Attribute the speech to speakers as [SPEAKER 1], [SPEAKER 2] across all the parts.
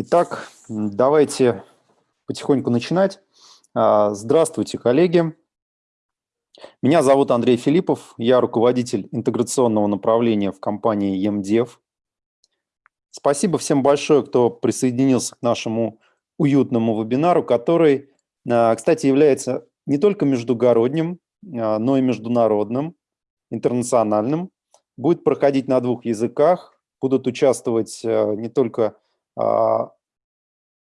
[SPEAKER 1] Итак, давайте потихоньку начинать. А, здравствуйте, коллеги. Меня зовут Андрей Филиппов, я руководитель интеграционного направления в компании EMDev. Спасибо всем большое, кто присоединился к нашему уютному вебинару, который, а, кстати, является не только междугородним, а, но и международным, интернациональным. Будет проходить на двух языках, будут участвовать не только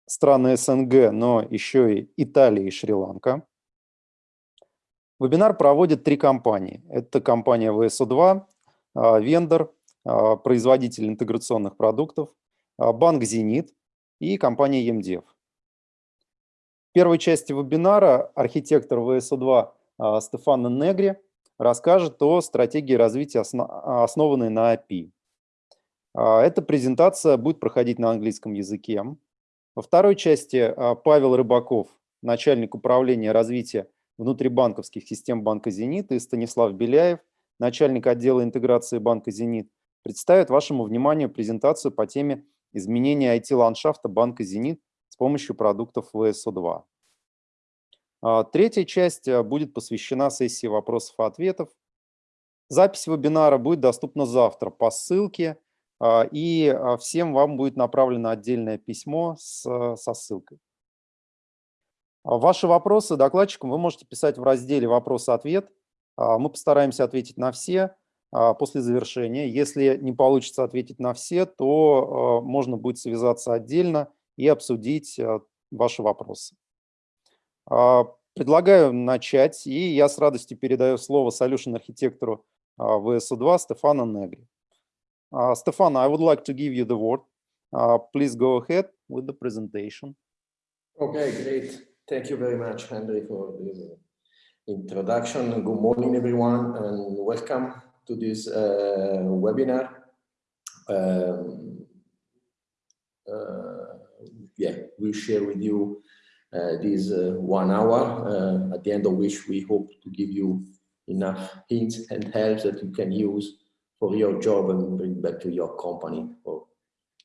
[SPEAKER 1] страны СНГ, но еще и Италия и Шри-Ланка. Вебинар проводят три компании. Это компания VSO2, а, вендор, а, производитель интеграционных продуктов, банк «Зенит» и компания EMDev. В первой части вебинара архитектор VSO2 Стефано Негри расскажет о стратегии развития, основанной на API. А, эта презентация будет проходить на английском языке. Во второй части а, Павел Рыбаков, начальник управления развития внутрибанковских систем банка «Зенит» и Станислав Беляев, начальник отдела интеграции банка «Зенит», представят вашему вниманию презентацию по теме изменения IT-ландшафта банка «Зенит» с помощью продуктов ВСО2. А, третья часть будет посвящена сессии вопросов и ответов. Запись вебинара будет доступна завтра по ссылке и а, всем вам будет направлено отдельное письмо с, со ссылкой. А, ваши вопросы докладчикам вы можете писать в разделе «Вопрос-ответ». Мы постараемся ответить на все после завершения. Если не получится ответить на все, то можно будет связаться отдельно и обсудить ваши вопросы. Предлагаю начать, и я с радостью передаю слово solution-архитектору VSO2 Стефану Негри. Uh, Stefan, I would like to give you the word. Uh, please go ahead with the presentation.
[SPEAKER 2] Okay, great. Thank you very much, Henry, for this introduction. Good morning, everyone, and welcome to this uh, webinar. Um, uh, yeah, we share with you uh, this uh, one hour, at the end of which we hope to give you enough hints and helps that you can use for your job and bring back to your company or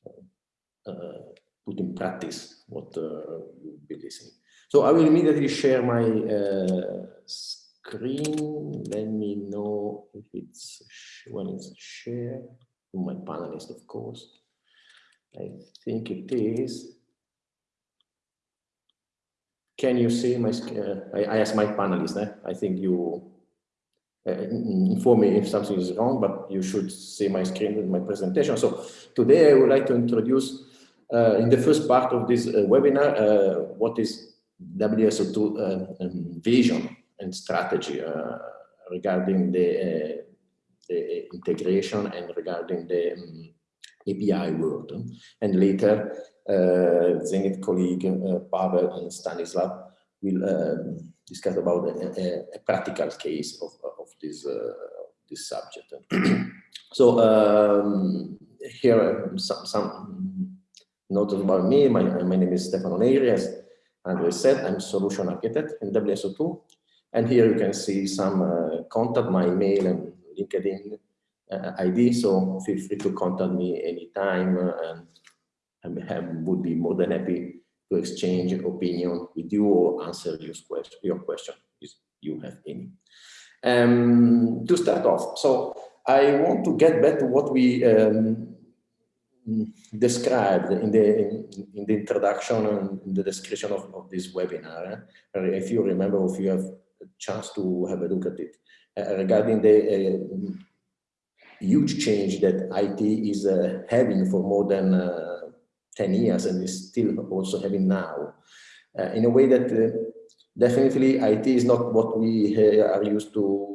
[SPEAKER 2] uh, uh, put in practice what uh, you'll be listening. So I will immediately share my uh, screen. Let me know if it's when it's shared to my panelist, of course. I think it is. Can you see my? Uh, I, I asked my panelist. Eh? I think you inform me if something is wrong, but you should see my screen with my presentation. So today I would like to introduce uh, in the first part of this uh, webinar, uh, what is WSO2 uh, um, vision and strategy uh, regarding the, the, integration and regarding the um, API world. And later, Zenit colleague Pavel and Stanislav will um, discuss about a, a, practical case of, of this, uh, this subject. so um, here some, some notes about me. My, my name is Stefano Negri, as Andre said, I'm solution architect in WSO2. And here you can see some uh, contact, my email and LinkedIn uh, ID. So feel free to contact me anytime and I would be more than happy to exchange opinion with you or answer your question, your question if you have any. Um, to start off, so I want to get back to what we um, described in the in, in, the introduction and in the description of, of this webinar. Uh, if you remember, if you have a chance to have a look at it, uh, regarding the uh, huge change that IT is uh, having for more than uh, 10 years and is still also having now uh, in a way that uh, definitely IT is not what we are used to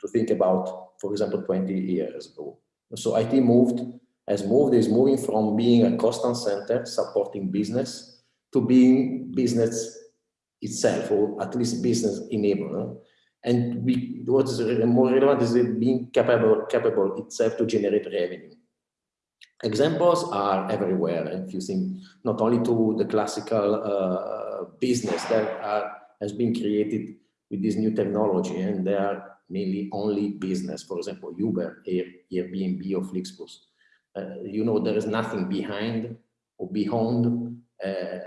[SPEAKER 2] to think about, for example, 20 years ago. So IT moved, has moved, is moving from being a constant center supporting business to being business itself, or at least business enabler. And we, what is more relevant is it being capable, capable itself to generate revenue. Examples are everywhere. If you think not only to the classical uh, business that are, has been created with this new technology, and they are mainly only business. For example, Uber, Air, Airbnb, or Flixbus. Uh, you know, there is nothing behind or beyond uh,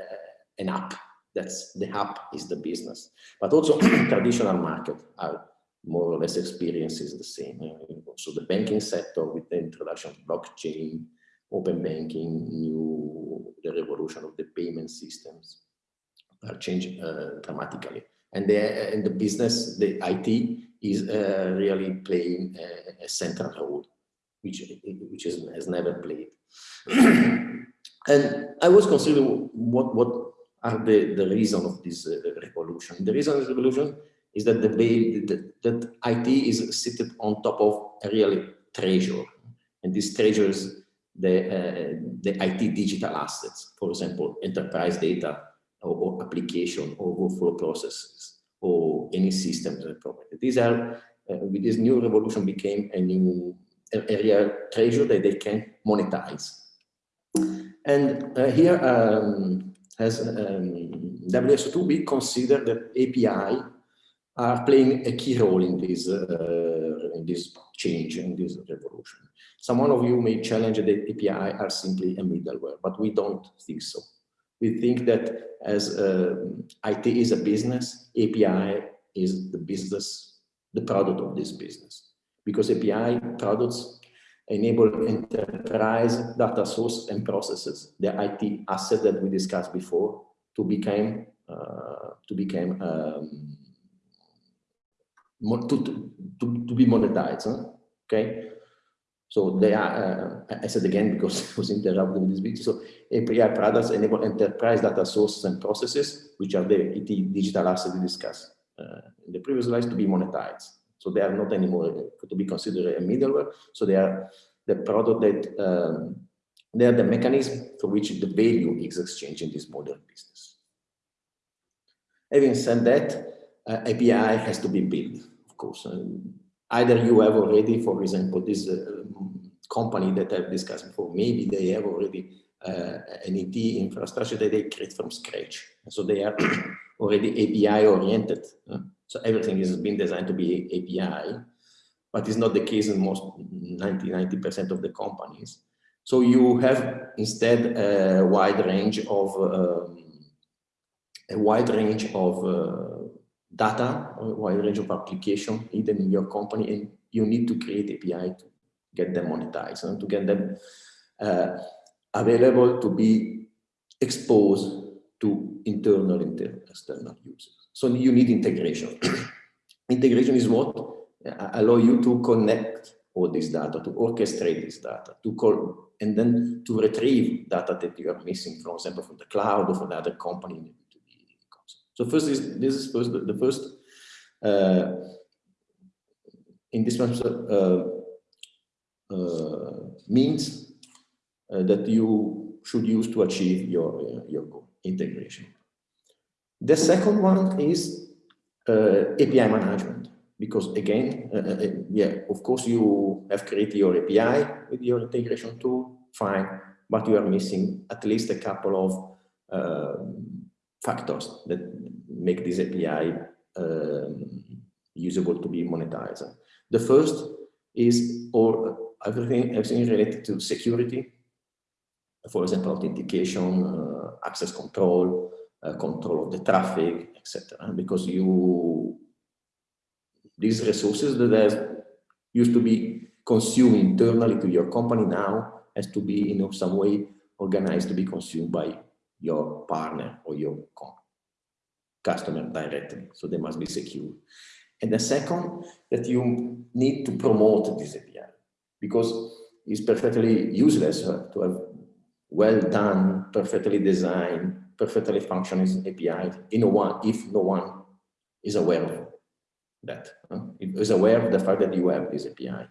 [SPEAKER 2] an app. That's the app is the business, but also traditional market are more or less experiences the same. Uh, so the banking sector with the introduction of blockchain, open banking, new the revolution of the payment systems are changing uh, dramatically. And the, and the business, the IT is uh, really playing a, a, central role, which, which is, has never played. and I was considering what, what are the, the reason of this uh, revolution. The reason of this revolution is that the that, that IT is seated on top of a real treasure. And this treasure is the, uh, the IT digital assets, for example, enterprise data or, or application or workflow processes or any systems and property. These are, uh, with this new revolution became a new area treasure that they can monetize. And uh, here um, as um, WSO2, we consider that API are playing a key role in this uh, in this change in this revolution. Someone of you may challenge that API are simply a middleware, but we don't think so. We think that as uh, IT is a business, API is the business, the product of this business, because API products enable enterprise data source and processes, the IT asset that we discussed before, to become uh, to become um, to, to, to be monetized. Huh? Okay. So they are, uh, I said again because I was interrupted with this video. So API products enable enterprise data sources and processes, which are the IT digital assets we discussed uh, in the previous slides, to be monetized. So they are not anymore to be considered a middleware. So they are the product that um, they are the mechanism for which the value is exchanged in this modern business. Having said that, uh, API has to be built course. Um, either you have already, for example, this uh, company that I've discussed before, maybe they have already uh, an IT infrastructure that they create from scratch. So they are already API oriented. Uh, so everything is been designed to be API, but it's not the case in most 90, 90% of the companies. So you have instead a wide range of um, a wide range of uh, data, or a wide range of application hidden in your company, and you need to create API to get them monetized and to get them uh, available to be exposed to internal and external users. So you need integration. integration is what uh, allow you to connect all this data, to orchestrate this data, to call, and then to retrieve data that you are missing, for example, from the cloud or from the other company so first is this is first the, first uh, indispensable uh, uh, means uh, that you should use to achieve your uh, your goal integration. The second one is uh, API management because again, yeah, of course you have created your API with your integration tool, fine, but you are missing at least a couple of factors that make this API um, usable to be monetized. The first is all everything, everything related to security, for example, authentication, uh, access control, uh, control of the traffic, etc. Because you these resources that used to be consumed internally to your company now has to be in some way organized to be consumed by your partner or your customer directly. So they must be secure. And the second, that you need to promote this API because it's perfectly useless to have well done, perfectly designed, perfectly functioning API in one if no one is aware of that, uh, is aware of the fact that you have this API.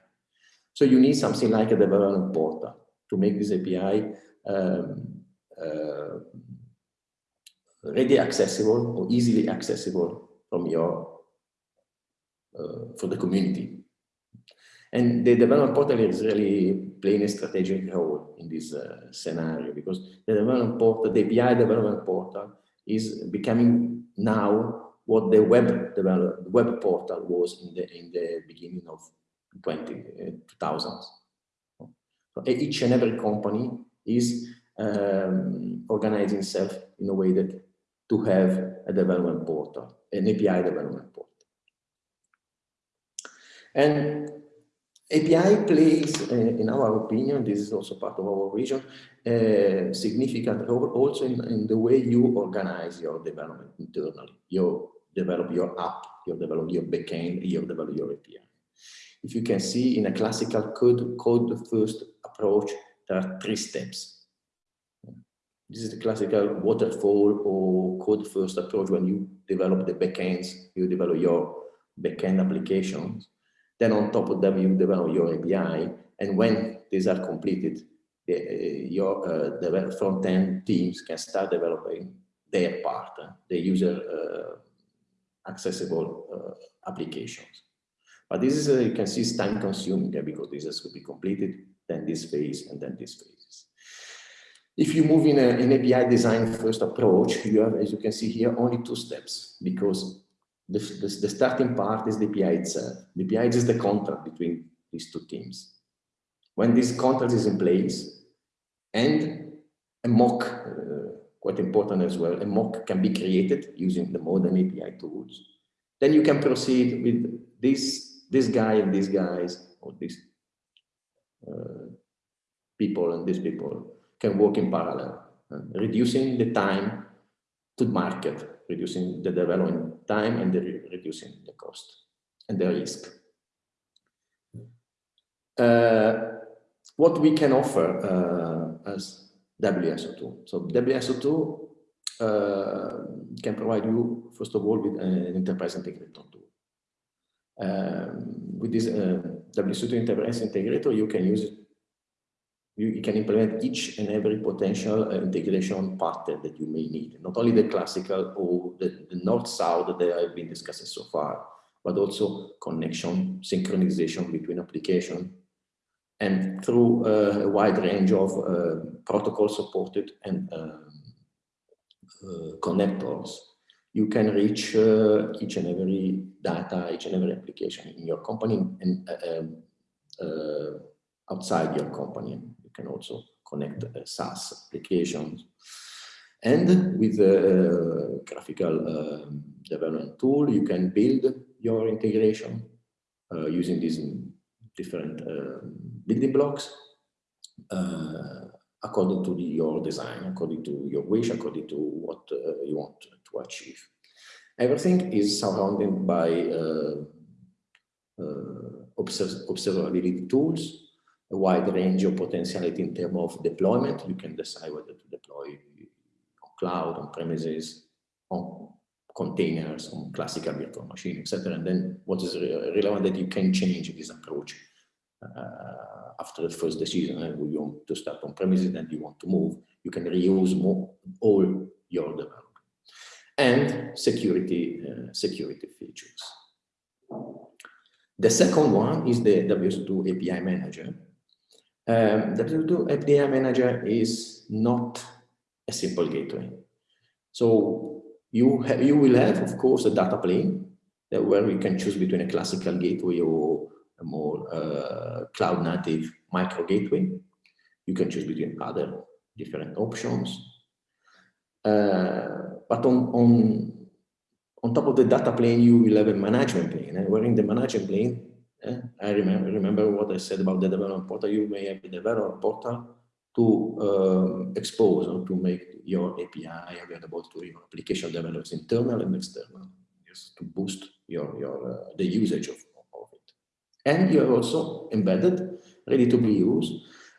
[SPEAKER 2] So you need something like a development portal to make this API um, ready accessible or easily accessible from your uh, for the community. And the development portal is really playing a strategic role in this uh, scenario because the development portal, the API development portal is becoming now what the web develop, web portal was in the in the beginning of 20, uh, 2000s. So each and every company is um, organize itself in a way that to have a development portal, an API development portal. And API plays, uh, in our opinion, this is also part of our vision, a significant role also in, in, the way you organize your development internally. You develop your app, you develop your backend, you develop your API. If you can see in a classical code, code first approach, there are three steps. This is the classical waterfall or code first approach when you develop the backends, you develop your backend applications. Then on top of them, you develop your API. And when these are completed, the, uh, your uh, front-end teams can start developing their part, uh, the user uh, accessible uh, applications. But this is, uh, you can see, it's time consuming because this has to be completed, then this phase, and then this phase. If you move in a, an API design first approach, you have, as you can see here, only two steps because the, the, the starting part is the API itself. The API is the contract between these two teams. When this contract is in place and a mock, uh, quite important as well, a mock can be created using the modern API tools, then you can proceed with this, this guy and these guys, or these uh, people and these people can work in parallel, uh, reducing the time to market, reducing the development time and the re reducing the cost and the risk. Uh, what we can offer uh, as WSO2. So WSO2 uh, can provide you, first of all, with an enterprise integrator tool. Um, with this uh, WSO2 enterprise integrator, you can use it you, you, can implement each and every potential uh, integration pattern that you may need, not only the classical or the, the north-south that I've been discussing so far, but also connection, synchronization between applications, and through uh, a wide range of uh, protocols supported and um, uh, connectors, you can reach uh, each and every data, each and every application in your company and uh, um, outside your company. Can also connect SaaS applications. And with a graphical um, development tool, you can build your integration using these different um, building blocks uh, according to the, your design, according to your wish, according to what uh, you want to achieve. Everything is surrounded by uh, observability tools, a wide range of potentiality in terms of deployment. You can decide whether to deploy on cloud, on premises, on containers, on classical virtual machine, etc. And then what is relevant that you can change this approach uh, after the first decision, and we want to start on premises and you want to move, you can reuse more, all your development. And security, uh, security features. The second one is the WSO2 API Manager. Um, WSO2 API Manager is not a simple gateway. So you, you will have, of course, a data plane that where you can choose between a classical gateway or a more uh, cloud native micro gateway. You can choose between other different options. Uh, but on, on, on top of the data plane, you will have a management plane. And where in the management plane, I remember, remember what I said about the development portal, you may have the development portal to uh, expose or to make your API available to your application developers, internal and external, just to boost your, your uh, the usage of it. and you have also embedded, ready to be used,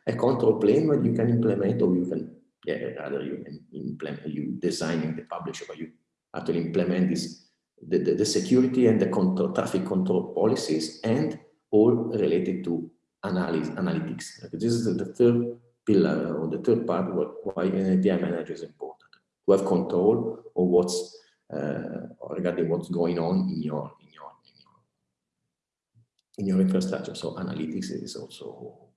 [SPEAKER 2] a control plane where you can implement or you can, yeah, rather you can implement, you designing the publisher, but you actually implement this, the, the, the security and the control, traffic control policies and all related to analysis, analytics. This is the third pillar or the third part why an API manager is important. To have control of what's uh, regarding what's going on in your in your in your infrastructure. So analytics is also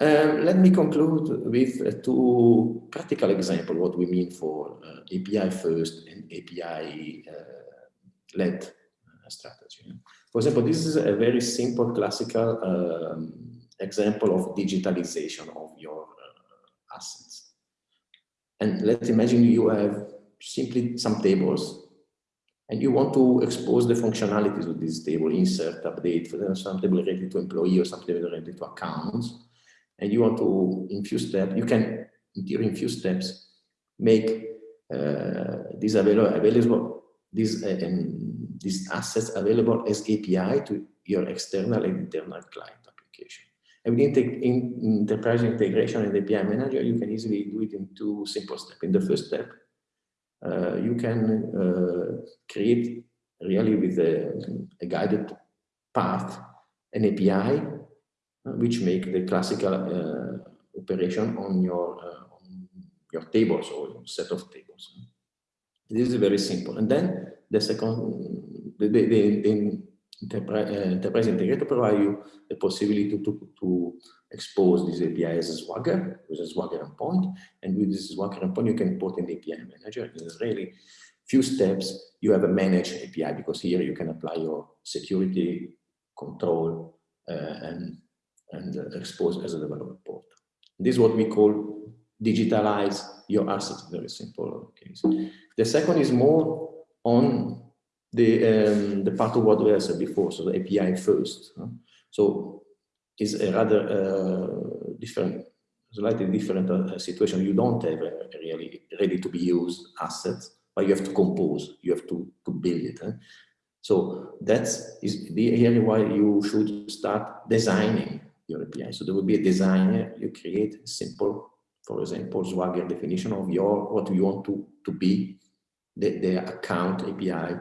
[SPEAKER 2] um, let me conclude with uh, two practical examples what we mean for uh, API first and API uh, led uh, strategy. For example, this is a very simple classical um, example of digitalization of your uh, assets. And let's imagine you have simply some tables and you want to expose the functionalities of this table, insert, update, some table related to employee or some table related to accounts. And you want to, in few steps, you can, in theory, steps, make uh, this available, available these, uh, um, these assets available as API to your external and internal client application. And with in enterprise integration and API manager, you can easily do it in two simple steps. In the first step, uh, you can uh, create really with a, a, guided path an API which make the classical uh, operation on your uh, on your tables or set of tables. This is very simple. And then the second, the, the, the, uh, enterprise integrator provide you the possibility to, to, to expose this API as a Swagger, with a Swagger endpoint. And with this Swagger endpoint, you can put in the API manager. It's really few steps. You have a managed API because here you can apply your security control uh, and, and uh, expose as a developer port. This is what we call digitalize your assets, very simple case. The second is more on the, um, the part of what we said before, so the API first. So is a rather uh, different, slightly different uh, situation. You don't have a really ready to be used assets, but you have to compose, you have to, to build it. Huh? So that's is the area why you should start designing your API. So there will be a designer, you create simple, for example, Swagger definition of your what you want to, to be the, the account API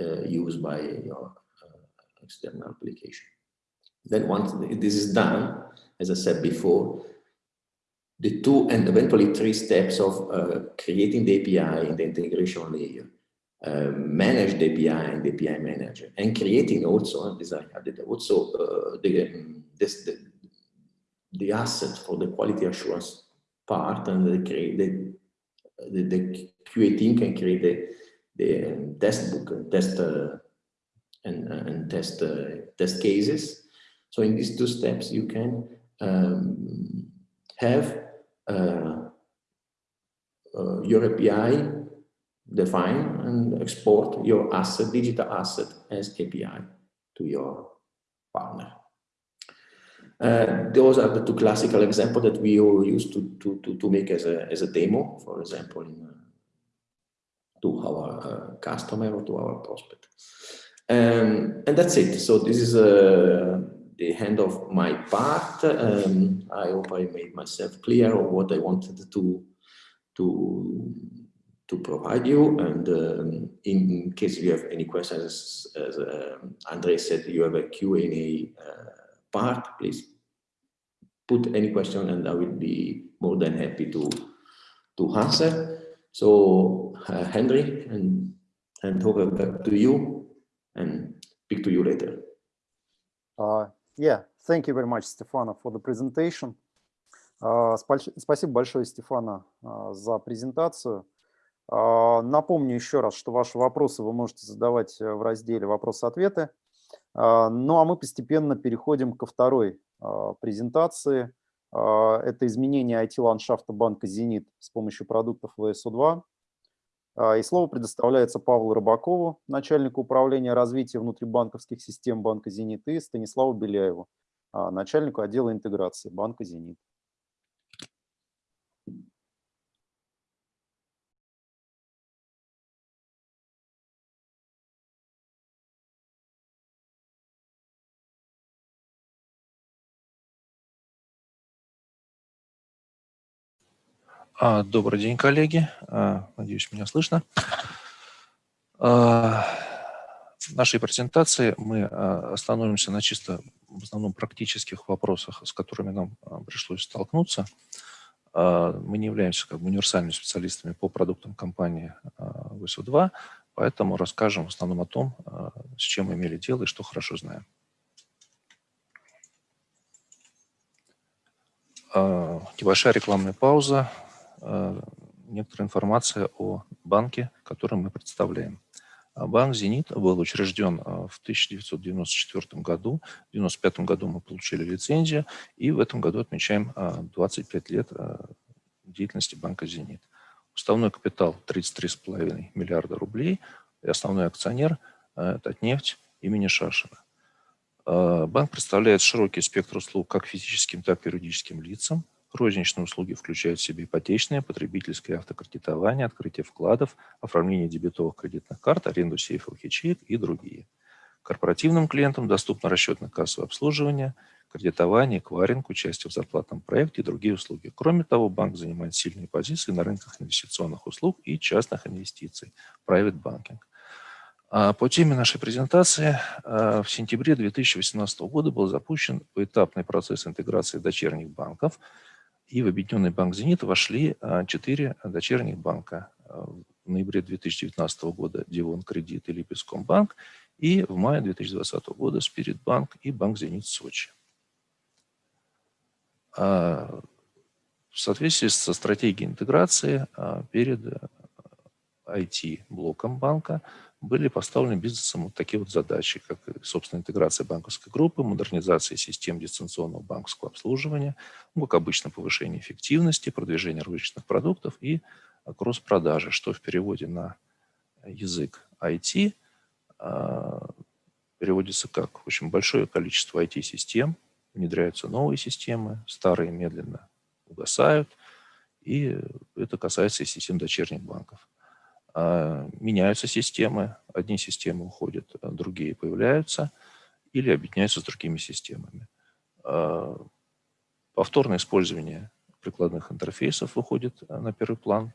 [SPEAKER 2] uh, used by your uh, external application. Then once this is done, as I said before, the two and eventually three steps of uh, creating the API in the integration layer, manage the API and the API manager, and creating also, this I added also uh, the, um, this, the, the asset for the quality assurance part and the, the, the, the QA team can create the, the um, test book and test uh, and, and test uh, test cases. So in these two steps, you can um, have uh, uh, your API define and export your asset, digital asset as API to your partner. Uh, those are the two classical examples that we all use to, to, to, to make as a, as a demo, for example, in, uh, to our uh, customer or to our prospect. Um, and that's it. So this is uh, the end of my part. Um, I hope I made myself clear of what I wanted to to to provide you. And um, in case you have any questions, as uh, Andre said, you have a Q&A uh, part. Please put any question, and I will be more than happy to to answer. So, uh, Henry, and and over back to you, and speak to you later.
[SPEAKER 1] Uh, Yeah, thank you very much, Stefano, for the presentation. Uh, спасибо большое, Стефана, uh, за презентацию. Uh, напомню еще раз, что ваши вопросы вы можете задавать э, в разделе «Вопросы-ответы». Ну а мы постепенно переходим ко второй презентации. Это изменение IT-ландшафта банка «Зенит» с помощью продуктов ВСУ-2. А, и слово предоставляется Павлу Рыбакову, начальнику управления развития внутрибанковских систем банка «Зенит», и Станиславу Беляеву, а, начальнику отдела интеграции банка «Зенит».
[SPEAKER 3] Добрый день, коллеги. А, надеюсь, меня слышно. В нашей презентации мы остановимся на чисто в основном практических вопросах, с которыми нам пришлось столкнуться. Мы не являемся как бы универсальными специалистами по продуктам компании ВСУ-2, поэтому расскажем в основном о том, с чем мы имели дело и что хорошо знаем. Небольшая рекламная пауза. Э, некоторая информация о банке, который мы представляем. А банк «Зенит» был учрежден э, в 1994 году. В 1995 году мы получили лицензию, и в этом году отмечаем 25 э, лет деятельности банка «Зенит». Уставной капитал 33,5 миллиарда рублей, и основной акционер – это нефть имени Шашина. Банк представляет широкий спектр услуг как физическим, так и юридическим лицам. Розничные услуги включают в себя ипотечное, потребительское автокредитование, открытие вкладов, оформление дебетовых кредитных карт, аренду сейфовых ячеек и другие. Корпоративным клиентам доступно расчетно-кассовое обслуживание, кредитование, эквайринг, участие в зарплатном проекте и другие услуги. Кроме того, банк занимает сильные позиции на рынках инвестиционных услуг и частных инвестиций, private banking. А по теме нашей презентации а, в сентябре 2018 года был запущен поэтапный процесс интеграции дочерних банков – и в Объединенный банк «Зенит» вошли а, четыре дочерних банка. А, в ноябре 2019 года Дивон Кредит и Липецкомбанк, и в мае 2020 года Спиритбанк и Банк «Зенит» Сочи. А, в соответствии со стратегией интеграции перед IT-блоком банка были поставлены бизнесом вот такие вот задачи, как, собственно, интеграция банковской группы, модернизация систем дистанционного банковского обслуживания, ну, как обычно, повышение эффективности, продвижение розничных продуктов и кросс-продажи, что в переводе на язык IT а, переводится как общем, большое количество IT-систем, внедряются новые системы, старые медленно угасают, и это касается и систем дочерних банков. А, меняются системы, одни системы уходят, а другие появляются или объединяются с другими системами. А, повторное использование прикладных интерфейсов выходит на первый план,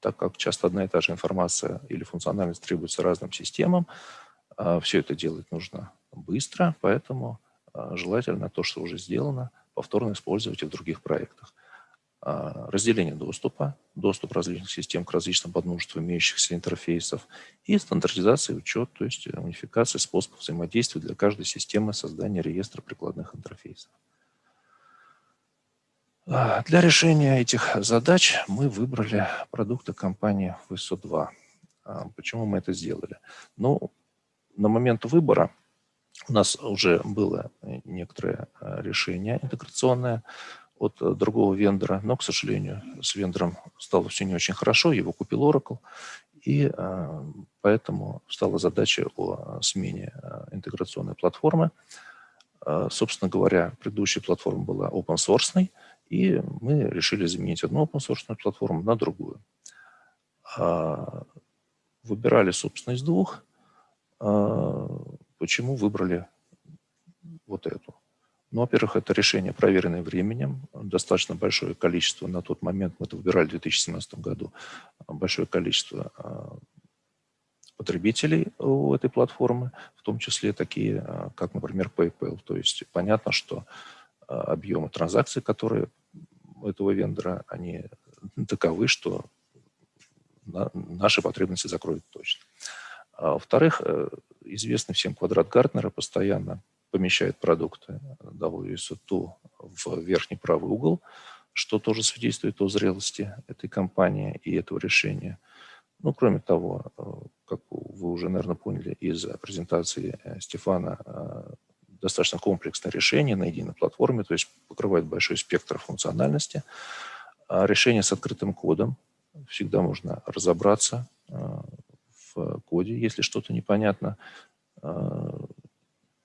[SPEAKER 3] так как часто одна и та же информация или функциональность требуется разным системам. Все это делать нужно быстро, поэтому желательно то, что уже сделано, повторно использовать и в других проектах. А, разделение доступа, доступ различных систем к различным подмножеству имеющихся интерфейсов и стандартизация и учет, то есть э, унификация способов взаимодействия для каждой системы создания реестра прикладных интерфейсов. А, для решения этих задач мы выбрали продукты компании VSO2. А, почему мы это сделали? Ну, на момент выбора у нас уже было некоторое э, решение интеграционное, от э, другого вендора, но, к сожалению, с вендором стало все не очень хорошо, его купил Oracle, и э, поэтому стала задача о смене э, интеграционной платформы. Собственно говоря, предыдущая платформа была open source, и мы решили заменить одну open source платформу на другую. Выбирали, собственно, из двух. Почему выбрали вот эту? Ну, во-первых, это решение, проверенное временем. Достаточно большое количество, на тот момент мы это выбирали в 2017 году, большое количество а, потребителей у этой платформы, в том числе такие, а, как, например, PayPal. То есть понятно, что а, объемы транзакций, которые у этого вендора, они таковы, что наши потребности закроют точно. Во-вторых, э, известный всем квадрат Гартнера постоянно помещает продукты WSO2 в верхний правый угол, что тоже свидетельствует о зрелости этой компании и этого решения. Ну, кроме того, э, как вы уже, наверное, поняли из презентации э, Стефана, э, достаточно комплексное решение на единой платформе, то есть покрывает большой спектр функциональности. А решение с открытым кодом. Всегда можно разобраться в коде, если что-то непонятно.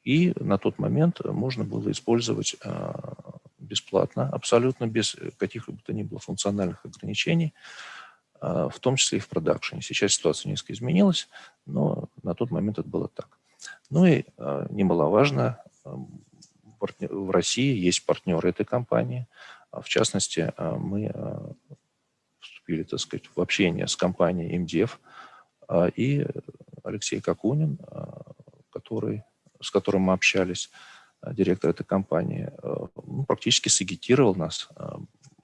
[SPEAKER 3] И на тот момент можно было использовать а, бесплатно, абсолютно без каких-либо то ни было функциональных ограничений, а, в том числе и в продакшене. Сейчас ситуация несколько изменилась, но на тот момент это было так. Ну и а, немаловажно, в России есть партнеры этой компании. В частности, мы вступили, так сказать, в общение с компанией МДФ, и Алексей Какунин, который с которым мы общались, э, директор этой компании, э, ну, практически сагитировал нас, э,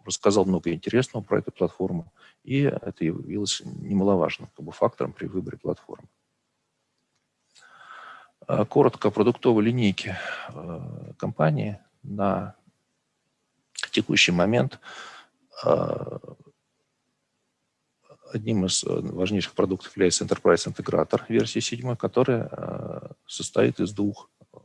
[SPEAKER 3] рассказал много интересного про эту платформу, и это явилось немаловажным как бы, фактором при выборе платформы. Коротко о продуктовой линейке компании на текущий момент одним из важнейших продуктов является Enterprise Integrator версии 7, которая состоит из двух э,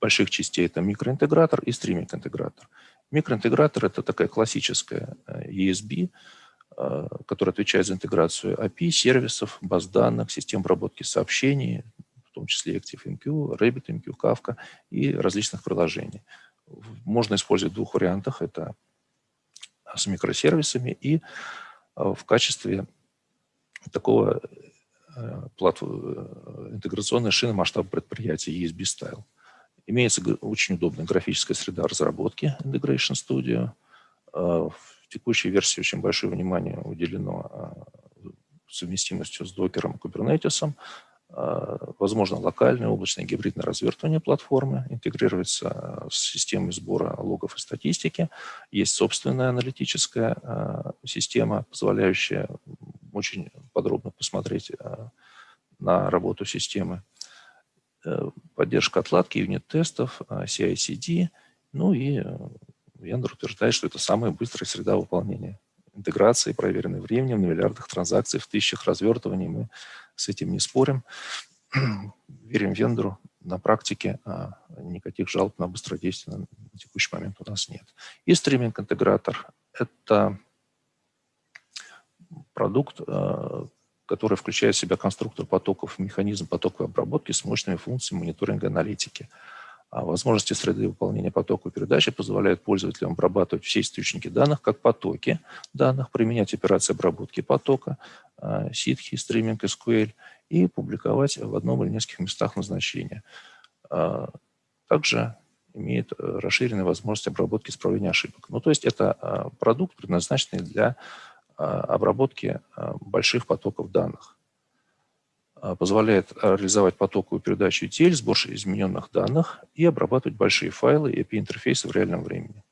[SPEAKER 3] больших частей. Это микроинтегратор и стриминг-интегратор. Микроинтегратор – это такая классическая ESB, которая отвечает за интеграцию API, сервисов, баз данных, систем обработки сообщений, в том числе ActiveMQ, RabbitMQ, Kafka и различных приложений. Можно использовать в двух вариантах. Это с микросервисами и в качестве такого интеграционной шины масштаба предприятия ESB Style. Имеется очень удобная графическая среда разработки Integration Studio. В текущей версии очень большое внимание уделено совместимостью с докером и кубернетисом. Возможно локальное облачное гибридное развертывание платформы, интегрируется с системой сбора логов и статистики. Есть собственная аналитическая система, позволяющая очень подробно посмотреть на работу системы. Э, поддержка отладки юнит-тестов, CI-CD, ну и Вендор утверждает, что это самая быстрая среда выполнения интеграции, проверенной временем, на миллиардах транзакций, в тысячах развертываний. Мы с этим не спорим. Верим вендору. На практике а, никаких жалоб на быстродействие на текущий момент у нас нет. И стриминг-интегратор – это продукт, а, который включает в себя конструктор потоков, механизм потоковой обработки с мощными функциями мониторинга аналитики. А возможности среды выполнения потока передачи позволяют пользователям обрабатывать все источники данных как потоки данных, применять операции обработки потока, а, ситхи, стриминг, SQL и публиковать в одном или нескольких местах назначения. А, также имеет э, расширенные возможности обработки исправления ошибок. Ну, то есть это продукт, предназначенный для обработки больших потоков данных. А, позволяет реализовать потоковую передачу ETL, сбор измененных данных и обрабатывать большие файлы и API-интерфейсы в реальном времени.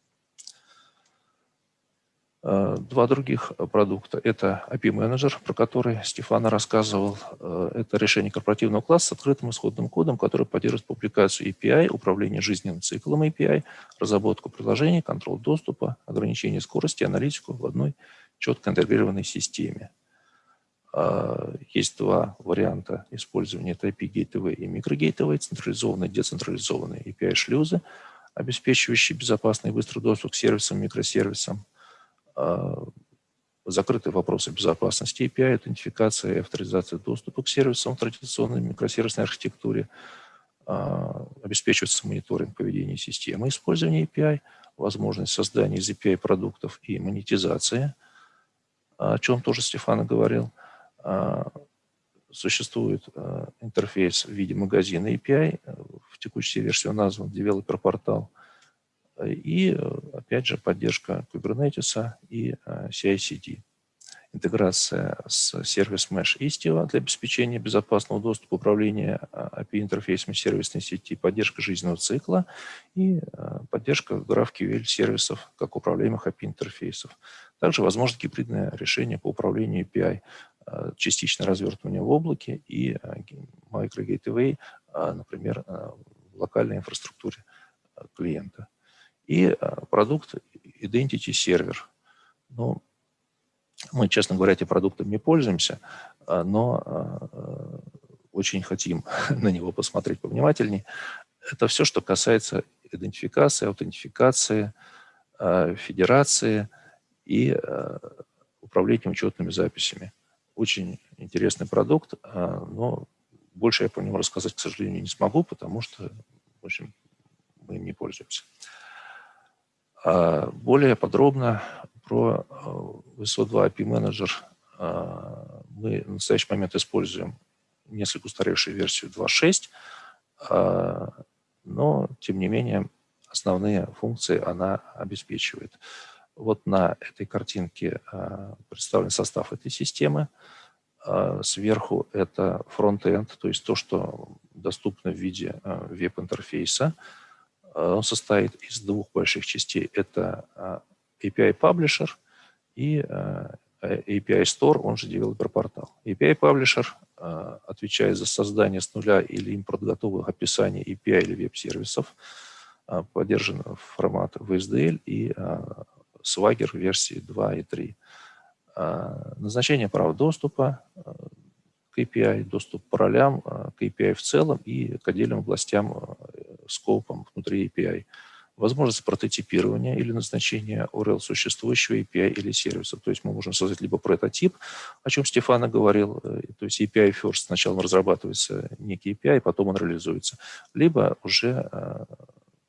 [SPEAKER 3] Два других продукта – это API-менеджер, про который Стефана рассказывал. Это решение корпоративного класса с открытым исходным кодом, который поддерживает публикацию API, управление жизненным циклом API, разработку приложений, контроль доступа, ограничение скорости, аналитику в одной четко интегрированной системе. А, есть два варианта использования. Это IP Gateway и микрогейтовые, централизованные, децентрализованные API-шлюзы, обеспечивающие безопасный и быстрый доступ к сервисам, микросервисам. А, закрытые вопросы безопасности API, аутентификация и авторизация доступа к сервисам в традиционной микросервисной архитектуре. А, обеспечивается мониторинг поведения системы использования API, возможность создания из API продуктов и монетизация – о чем тоже Стефан говорил. А, существует а, интерфейс в виде магазина API, в текущей версии он назван Developer портал, и, опять же, поддержка Kubernetes и а, CI-CD. Интеграция с сервис Mesh Istio для обеспечения безопасного доступа управления API-интерфейсами сервисной сети, поддержка жизненного цикла и поддержка GraphQL сервисов как управляемых API-интерфейсов. Также возможно гибридное решение по управлению API, э, частичное развертывание в облаке и microgateway, э, э, например, в локальной инфраструктуре клиента. И продукт Identity Server. Ну, мы, честно говоря, этим продуктом не пользуемся, но очень хотим на него посмотреть повнимательнее. Это все, что касается идентификации, аутентификации, федерации – и управлением учетными записями. Очень интересный продукт, э, но больше я по нему рассказать, к сожалению, не смогу, потому что, в общем, мы им не пользуемся. А более подробно про VSO2 API Manager мы в настоящий момент используем несколько устаревшую версию 2.6, но, тем не менее, основные функции она обеспечивает. Вот на этой картинке а, представлен состав этой системы. А, сверху это фронт-энд, то есть то, что доступно в виде а, веб-интерфейса. Он состоит из двух больших частей. Это API Publisher и API Store, он же Developer портал. API Publisher отвечает за создание с нуля или импорт готовых описаний API или веб-сервисов. Поддержан формат VSDL и Swagger версии 2 и 3. А, назначение прав доступа к API, доступ по ролям, к API в целом и к отдельным областям, скопам внутри API. возможность прототипирования или назначения URL существующего API или сервиса. То есть мы можем создать либо прототип, о чем Стефана говорил, э, то есть API first, сначала разрабатывается некий API, потом он реализуется, либо уже э,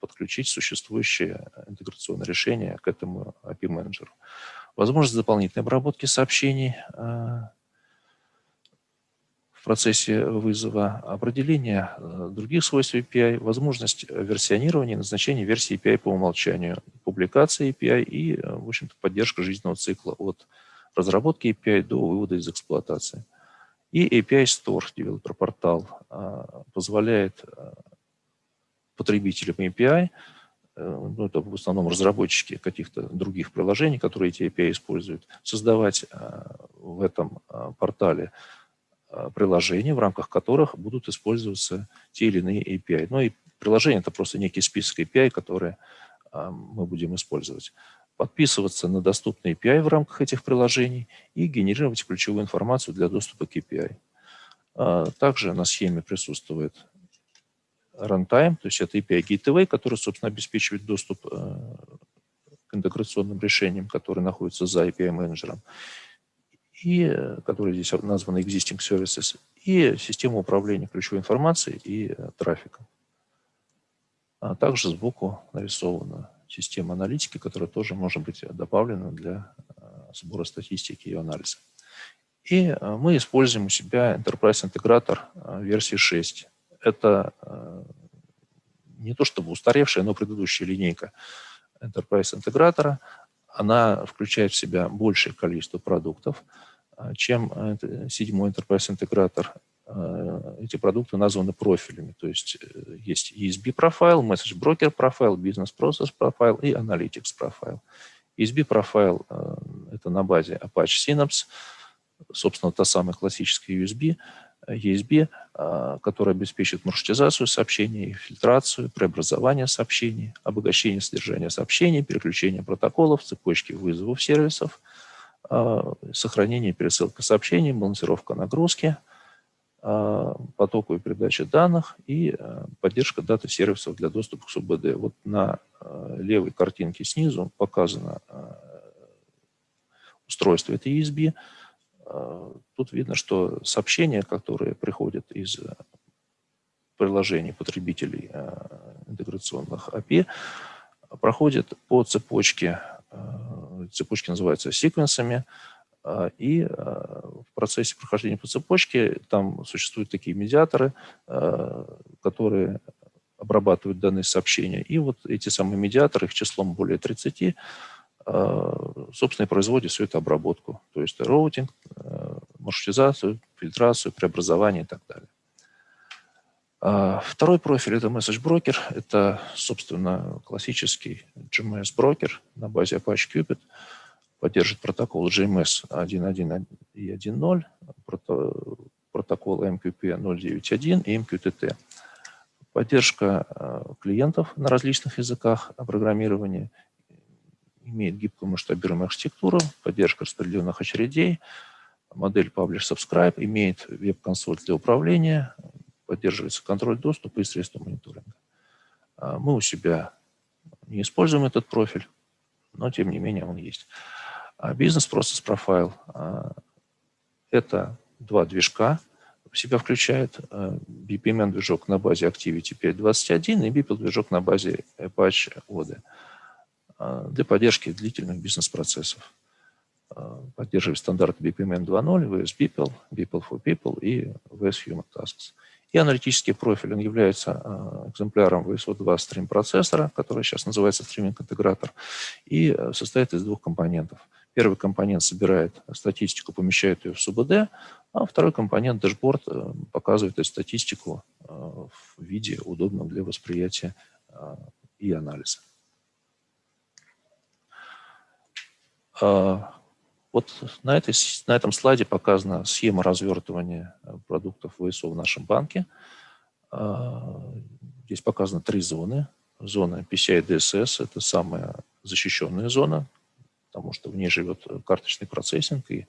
[SPEAKER 3] подключить существующее интеграционное решение к этому API-менеджеру. Возможность дополнительной обработки сообщений э, в процессе вызова, определение э, других свойств API, возможность версионирования и назначения версии API по умолчанию, публикация API и, э, в общем-то, поддержка жизненного цикла от разработки API до вывода из эксплуатации. И API Store, девелопер-портал, э, позволяет потребителям API, ну, это в основном разработчики каких-то других приложений, которые эти API используют, создавать в этом портале Э, приложений, в рамках которых будут использоваться те или иные API. Ну и приложение – это просто некий список API, которые э, мы будем использовать. Подписываться на доступные API в рамках этих приложений и генерировать ключевую информацию для доступа к API. Э, также на схеме присутствует runtime, то есть это API Gateway, который, собственно, обеспечивает доступ к интеграционным решениям, которые находятся за API-менеджером и, э, которые здесь названы Existing Services, и система управления ключевой информацией и э, трафиком. А также сбоку нарисована система аналитики, которая тоже может быть добавлена для э, сбора статистики и анализа. И мы используем у себя Enterprise интегратор версии 6. Это не то чтобы устаревшая, но предыдущая линейка Enterprise интегратора. Она включает в себя большее количество продуктов, а, чем э, седьмой Enterprise интегратор. Эти продукты названы профилями, то есть э, есть ESB профайл, Message Broker профайл, Business Process профайл и Analytics профайл. ESB профайл э, – это на базе Apache Synapse, собственно, та самая классическая USB, ESB, а, которая обеспечит маршрутизацию сообщений, фильтрацию, преобразование сообщений, обогащение содержания сообщений, переключение протоколов, цепочки вызовов сервисов – а, сохранение и пересылка сообщений, балансировка нагрузки, а, потоку и передачи данных и поддержка даты сервисов для доступа к СУБД. Вот на левой картинке снизу показано устройство этой ESB. Тут видно, что сообщения, которые приходят из приложений потребителей интеграционных API, проходят по цепочке цепочки называются секвенсами, а, и а, в процессе прохождения по цепочке там существуют такие медиаторы, а, которые обрабатывают данные сообщения. И вот эти самые медиаторы, их числом более 30, собственно, и всю эту обработку. То есть роутинг, маршрутизацию, фильтрацию, преобразование и так далее. Второй профиль – это Message Broker. Это, собственно, классический GMS-брокер на базе Apache Cupid. Поддержит протокол GMS 1.1 и 1.0, протокол MQP 0.9.1 и MQTT. Поддержка э, клиентов на различных языках программирования, имеет гибкую масштабируемую архитектуру, поддержка распределенных очередей, модель Publish-Subscribe, имеет веб-консоль для управления, поддерживается контроль доступа и средства мониторинга. А, мы у себя не используем этот профиль, но тем не менее он есть. А бизнес-процесс профайл – это два движка, в себя включает BPMN движок на базе Activity 5.21 и BPL движок на базе Apache ODE для поддержки длительных бизнес-процессов. Поддерживает стандарты BPMN 2.0, VS BPL, BPL for People и VS Human Tasks. И аналитический профиль, он является э, экземпляром VSO2 стрим-процессора, который сейчас называется стриминг-интегратор, и э, состоит из двух компонентов. Первый компонент собирает статистику, помещает ее в СУБД, а второй компонент, дэшборд, э, показывает эту статистику в виде, удобном для восприятия и анализа. Вот на, этой, на этом слайде показана схема развертывания э, продуктов ВСО в нашем банке. А, здесь показаны три зоны. Зона PCI DSS – это самая защищенная зона, потому что в ней живет карточный процессинг и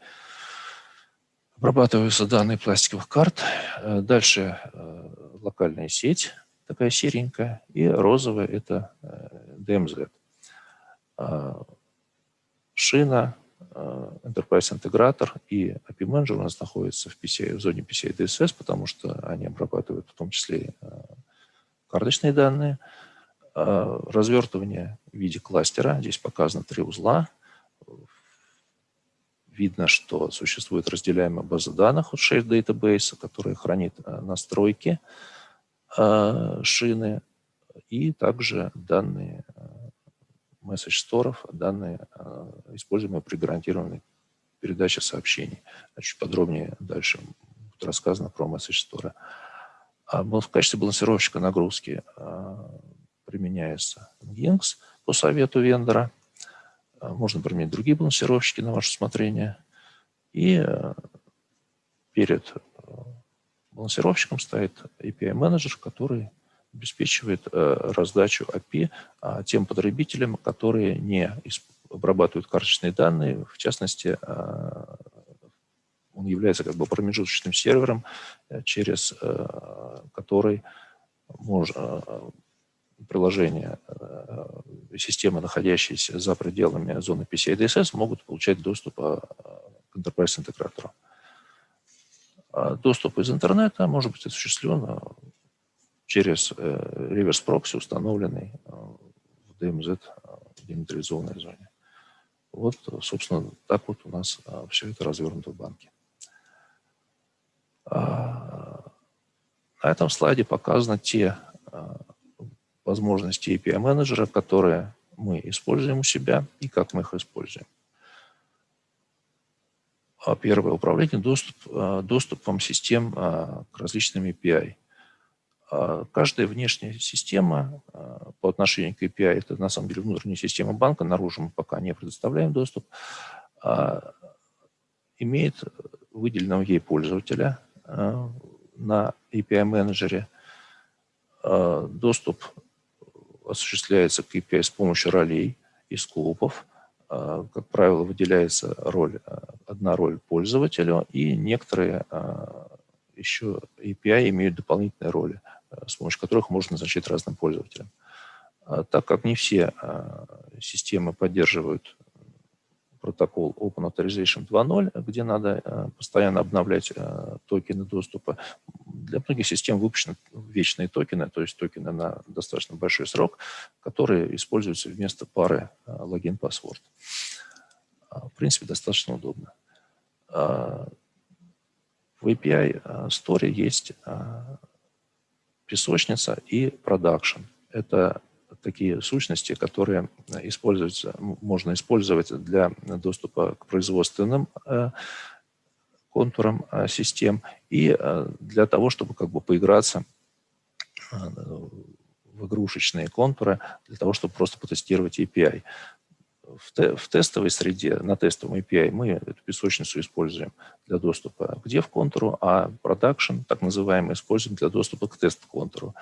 [SPEAKER 3] обрабатываются данные пластиковых карт. Э, дальше э, локальная сеть, такая серенькая, и розовая – это DMZ. Шина, Enterprise интегратор и API Manager у нас находятся в, PCI, в зоне PCI DSS, потому что они обрабатывают в том числе карточные данные. Развертывание в виде кластера. Здесь показано три узла видно, что существует разделяемая база данных от Shared Database, которая хранит э, настройки э, шины и также данные э, message store, данные, используемые при гарантированной передаче сообщений. Чуть подробнее дальше будет рассказано про message store. А в качестве балансировщика нагрузки применяется Nginx по совету вендора – а, можно применить другие балансировщики на ваше усмотрение. И перед балансировщиком стоит API-менеджер, который обеспечивает э, раздачу API а, тем потребителям, которые не обрабатывают карточные данные. В частности, он является как бы промежуточным сервером, через который можно, приложения э, системы, находящиеся за пределами зоны PCI DSS, могут получать доступ э, к Enterprise интегратору. А доступ из интернета может быть осуществлен э, через реверс прокси, установленный в DMZ демилитаризованной зоне. Вот, собственно, так вот у нас все это развернуто в банке. А, на этом слайде показаны те возможности API-менеджера, которые мы используем у себя и как мы их используем. А первое управление доступ, доступом систем к различным API. Каждая внешняя система по отношению к API, это на самом деле внутренняя система банка, наружу мы пока не предоставляем доступ, имеет выделенного ей пользователя на API-менеджере, доступ осуществляется KPI с помощью ролей и скопов. А, как правило, выделяется роль, а, одна роль пользователю, и некоторые а, еще API имеют дополнительные роли, с помощью которых можно назначать разным пользователям. Так как не все системы поддерживают протокол Open Authorization 2.0, где надо э, постоянно обновлять э, токены доступа. Для многих систем выпущены вечные токены, то есть токены на достаточно большой срок, которые используются вместо пары э, логин-паспорт. В принципе, достаточно удобно. В API Store есть песочница и продакшн. Это такие сущности, которые используются, можно использовать для доступа к производственным э, контурам э, систем и э, для того, чтобы как бы поиграться в игрушечные контуры, для того, чтобы просто потестировать API. В, те, в тестовой среде, на тестовом API мы эту песочницу используем для доступа к dev-контуру, а production, так называемый, используем для доступа к тест-контуру.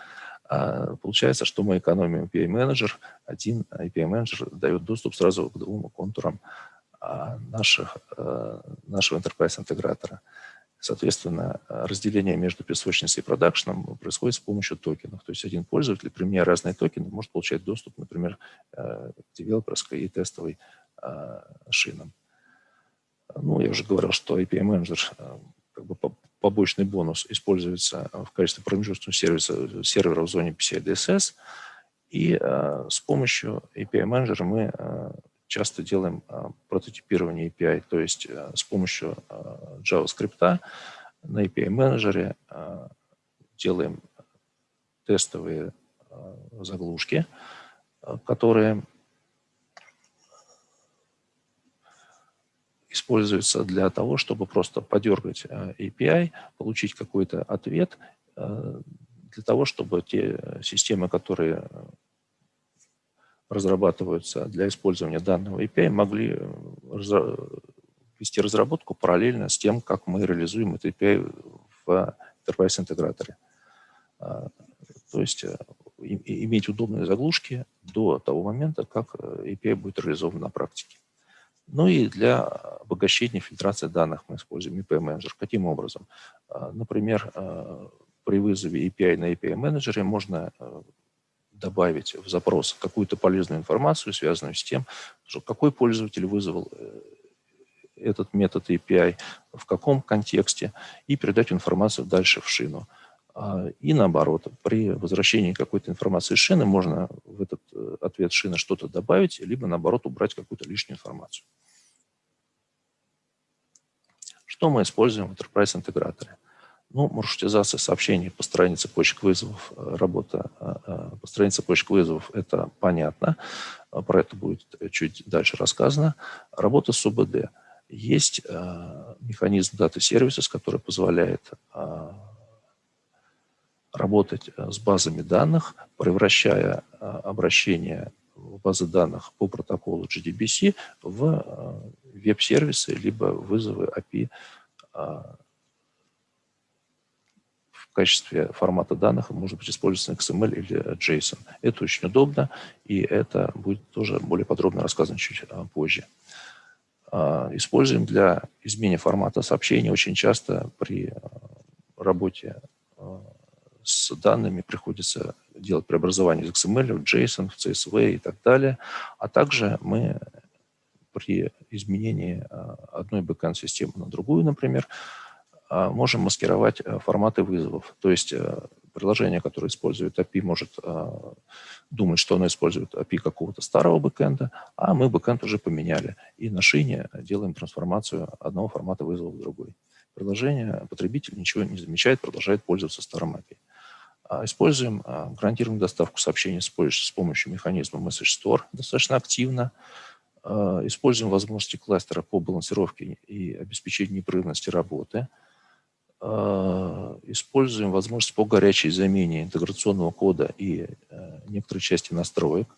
[SPEAKER 3] А получается, что мы экономим API-менеджер. Один API-менеджер дает доступ сразу к двум контурам а, наших, э, нашего enterprise-интегратора. Соответственно, разделение между песочницей и продакшеном происходит с помощью токенов. То есть один пользователь, применяя разные токены, может получать доступ, например, э, к девелоперской и тестовой а, шинам. Ну, я уже говорил, что API-менеджер э, как бы побочный бонус используется в качестве промежуточного сервиса, сервера в зоне PCI DSS. И э, с помощью API менеджера мы э, часто делаем э, прототипирование API, то есть э, с помощью э, JavaScript на API менеджере э, делаем тестовые заглушки, которые используется для того, чтобы просто подергать API, получить какой-то ответ, для того, чтобы те системы, которые разрабатываются для использования данного API, могли э, вести разработку параллельно с тем, как мы реализуем этот API в enterprise-интеграторе. То есть иметь удобные заглушки до того момента, как API будет реализован на практике. Ну и для обогащения фильтрации данных мы используем IP-менеджер. Каким образом? А, например, а, при вызове API на API менеджере можно добавить в запрос какую-то полезную информацию, связанную с тем, что какой пользователь вызвал этот метод API, в каком контексте, и передать информацию дальше в шину. А, и наоборот, при возвращении какой-то информации шины можно в этот э, ответ шины что-то добавить, либо наоборот убрать какую-то лишнюю информацию. Что мы используем в Enterprise интеграторе? Ну, маршрутизация сообщений, построение цепочек вызовов, э, работа э, построение цепочек вызовов – это понятно. Про это будет чуть дальше рассказано. Работа с ОБД. Есть механизм дата-сервиса, который позволяет работать э, с базами данных, превращая э, обращение в базы данных по протоколу GDBC в э, веб-сервисы, либо вызовы API в качестве формата данных может быть использоваться XML или JSON. Это очень удобно, и это будет тоже более подробно рассказано чуть позже. Используем для изменения формата сообщений очень часто при работе с данными приходится делать преобразование из XML в JSON, в CSV и так далее. А также мы при изменении а, одной бэкэнд-системы на другую, например, а, можем маскировать а, форматы вызовов. То есть приложение, которое использует API, может думать, что оно использует API какого-то старого бэкэнда, а мы бэкэнд уже поменяли. И на шине делаем трансформацию одного формата вызова в другой. Приложение, потребитель ничего не замечает, продолжает пользоваться старым API. А, используем а, гарантированную доставку сообщений с помощью механизма Message Store достаточно активно. А, используем возможности кластера по балансировке и обеспечению непрерывности работы. Используем возможность по горячей замене интеграционного кода и некоторой части настроек.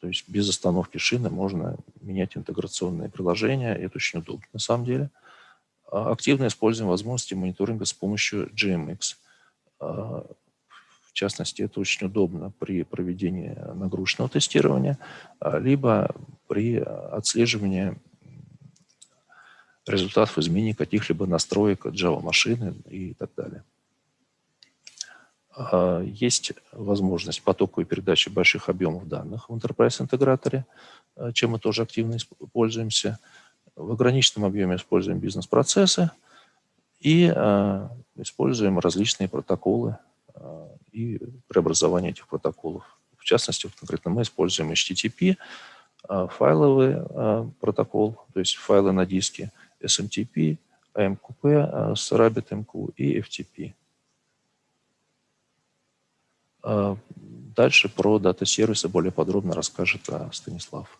[SPEAKER 3] То есть без остановки шины можно менять интеграционные приложения. Это очень удобно на самом деле. Активно используем возможности мониторинга с помощью GMX в частности, это очень удобно при проведении нагрузочного тестирования, а, либо при отслеживании результатов изменений каких-либо настроек Java-машины и так далее. А, есть возможность потоковой передачи больших объемов данных в Enterprise интеграторе, а, чем мы тоже активно пользуемся. В ограниченном объеме используем бизнес-процессы и используем различные протоколы и преобразование этих протоколов. В частности, конкретно мы используем HTTP, а, файловый а, протокол, то есть файлы на диске, SMTP, AMQP а, с RabbitMQ и FTP. Дальше про дата-сервисы более подробно расскажет Станислав.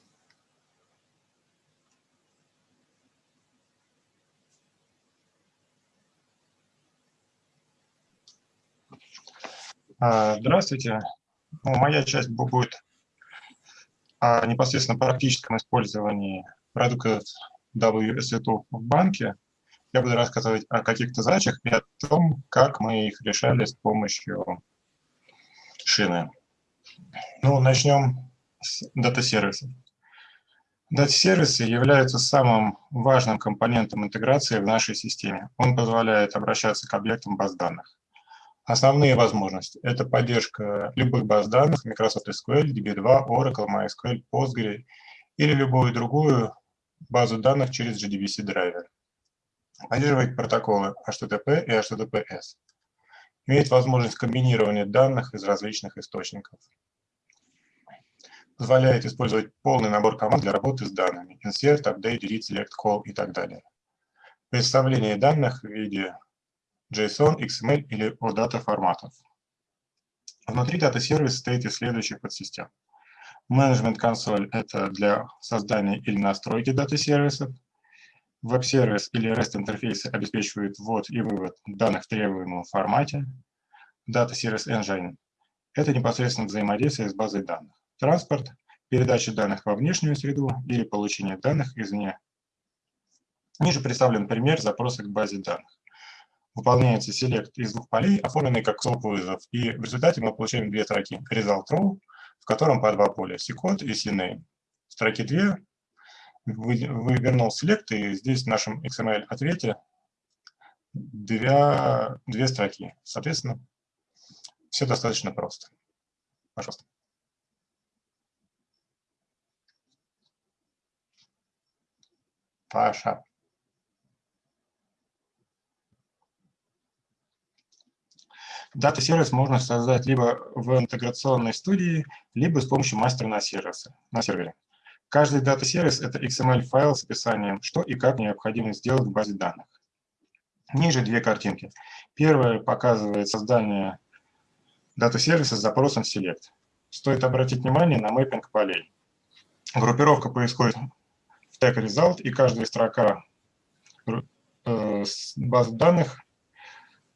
[SPEAKER 4] А, здравствуйте. Ну, моя часть будет непосредственно практическом использовании продуктов WSO2 в банке. Я буду рассказывать о каких-то задачах и о том, как мы их решали с помощью шины. Ну, начнем с дата-сервисов. Дата-сервисы являются самым важным компонентом интеграции в нашей системе. Он позволяет обращаться к объектам баз данных. Основные возможности – это поддержка любых баз данных, Microsoft SQL, DB2, Oracle, MySQL, Postgre или любую другую базу данных через JDBC драйвер. Поддерживает протоколы HTTP и HTTPS. Имеет возможность комбинирования данных из различных источников. Позволяет использовать полный набор команд для работы с данными. Insert, Update, Delete, Select, Call и так далее. Представление данных в виде JSON, XML или OData форматов. Внутри дата-сервиса стоит из следующих подсистем. Management консоль – это для создания или настройки дата-сервисов. Веб-сервис или REST интерфейсы обеспечивают ввод и вывод данных в требуемом формате. Data Service Engine – это непосредственно взаимодействие с базой данных. Транспорт – передача данных во внешнюю среду или получение данных извне. Ниже представлен пример запроса к базе данных выполняется селект из двух полей, оформленный как SOAP-вызов. И в результате мы получаем две строки result row, в котором по два поля ccode и cname. Строки две вывернул select, и здесь в нашем XML-ответе две, две строки. Соответственно, все достаточно просто. Пожалуйста. Паша. Дата-сервис можно создать либо в интеграционной студии, либо с помощью мастера на, сервисе, на сервере. Каждый дата-сервис – это XML-файл с описанием, что и как необходимо сделать в базе данных. Ниже две картинки. Первая показывает создание дата-сервиса с запросом select. Стоит обратить внимание на мэппинг полей. Группировка происходит в tag result, и каждая строка э, базы данных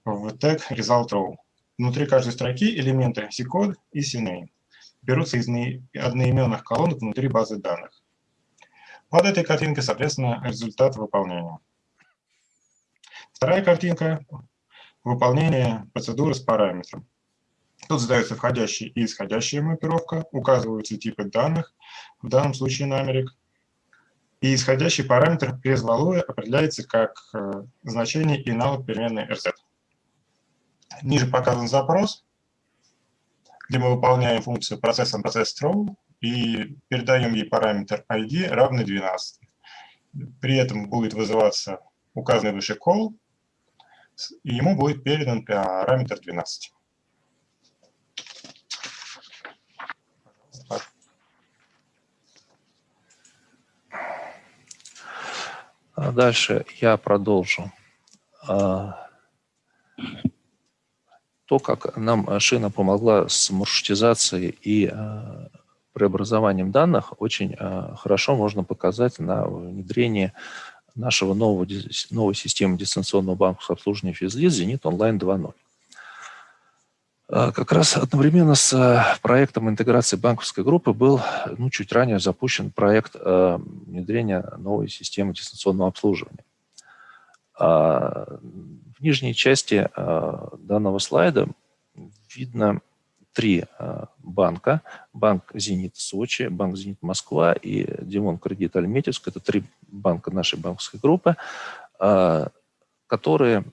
[SPEAKER 4] в tag result row. Внутри каждой строки элементы C-code и CNAME берутся из одноименных колонок внутри базы данных. Под этой картинкой, соответственно, результат выполнения. Вторая картинка – выполнение процедуры с параметром. Тут задается входящая и исходящая маппировка, указываются типы данных, в данном случае номерик. И исходящий параметр без валуя определяется как э, значение и навык переменной RZ. Ниже показан запрос, где мы выполняем функцию процессом процесс throw и передаем ей параметр ID равный 12. При этом будет вызываться указанный выше call, и ему будет передан параметр 12.
[SPEAKER 3] А дальше я продолжу. А, то, как нам шина помогла с маршрутизацией и а, преобразованием данных, очень хорошо можно показать на внедрении нашего нового, новой системы дистанционного банковского обслуживания физлиц «Зенит онлайн 2.0». Как раз одновременно с проектом интеграции банковской группы был ну, чуть ранее запущен проект внедрения новой системы дистанционного обслуживания. В нижней части данного слайда видно три банка. Банк «Зенит» Сочи, банк «Зенит Москва» и «Димон Кредит Альметьевск». Это три банка нашей банковской группы, которые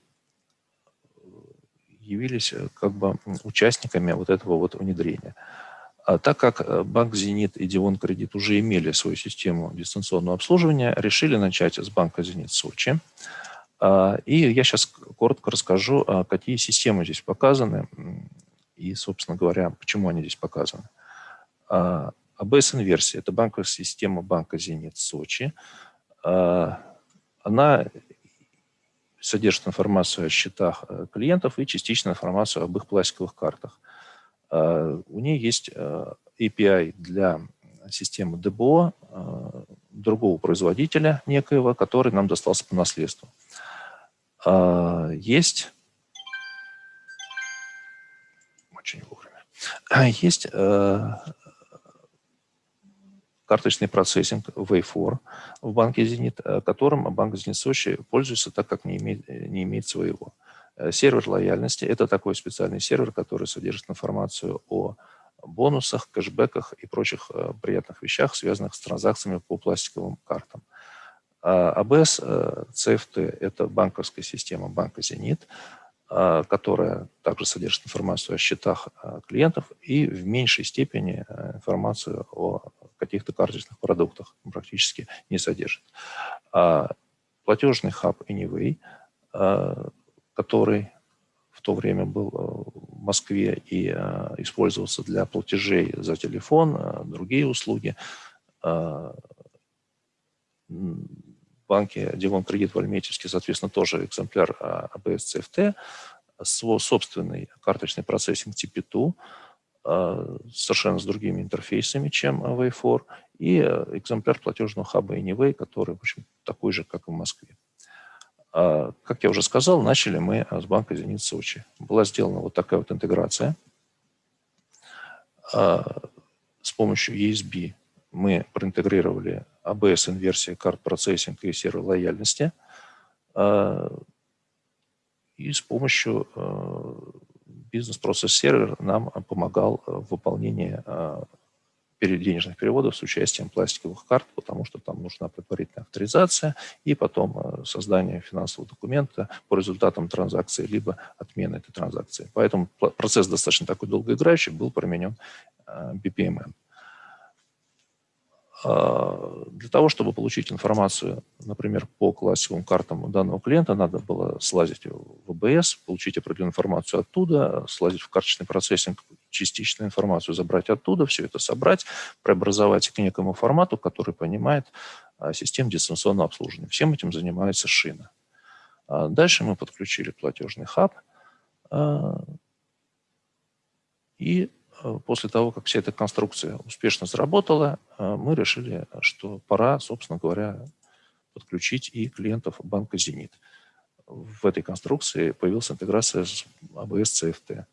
[SPEAKER 3] явились как бы участниками вот этого вот внедрения. А так как банк «Зенит» и «Дивон Кредит» уже имели свою систему дистанционного обслуживания, решили начать с банка «Зенит» Сочи – и я сейчас коротко расскажу, а, какие системы здесь показаны и, собственно говоря, почему они здесь показаны. АБС-инверсия – это банковская система банка «Зенит» Сочи. А, она содержит информацию о счетах э, клиентов и частично информацию об их пластиковых картах. У нее есть API для системы ДБО другого производителя некоего, который нам достался по наследству. А, есть очень вовремя. Есть э, карточный процессинг Way4 в банке «Зенит», э, которым банк «Зенит Сочи» пользуется, так как не имеет, не имеет своего. Э, сервер лояльности – это такой специальный сервер, который содержит информацию о бонусах, кэшбэках и прочих приятных вещах, связанных с транзакциями по пластиковым картам. АБС CFT – это банковская система банка «Зенит», а, которая также содержит информацию о счетах а, клиентов и в меньшей степени а, информацию о каких-то карточных продуктах практически не содержит. Платежный хаб Anyway, который в то время был в Москве и использовался для платежей за телефон, другие услуги, банке Дивон Кредит в Альметьевске, соответственно, тоже экземпляр ABS CFT, свой собственный карточный процессинг TP2, а, совершенно с другими интерфейсами, чем Way4, и экземпляр платежного хаба Anyway, который, в общем, такой же, как и в Москве. А, как я уже сказал, начали мы с банка «Зенит Сочи». Была сделана вот такая вот интеграция а, с помощью ESB мы проинтегрировали ABS-инверсия карт процессинг и сервер лояльности. А, и с помощью а, бизнес-процесс-сервер нам помогал в выполнении денежных переводов с участием пластиковых карт, потому что там нужна предварительная авторизация и потом создание финансового документа по результатам транзакции, либо отмена этой транзакции. Поэтому процесс достаточно такой долгоиграющий, был применен BPMN. А, для того, чтобы получить информацию, например, по классовым картам данного клиента, надо было слазить в АБС, получить определенную информацию оттуда, слазить в карточный процессинг, частичную информацию забрать оттуда, все это собрать, преобразовать к некому формату, который понимает а, систему дистанционного обслуживания. Всем этим занимается шина. А дальше мы подключили платежный хаб, и Э, после того, как вся эта конструкция успешно заработала, э, мы решили, что пора, собственно говоря, подключить и клиентов банка «Зенит». В этой конструкции появилась интеграция с ABS CFT.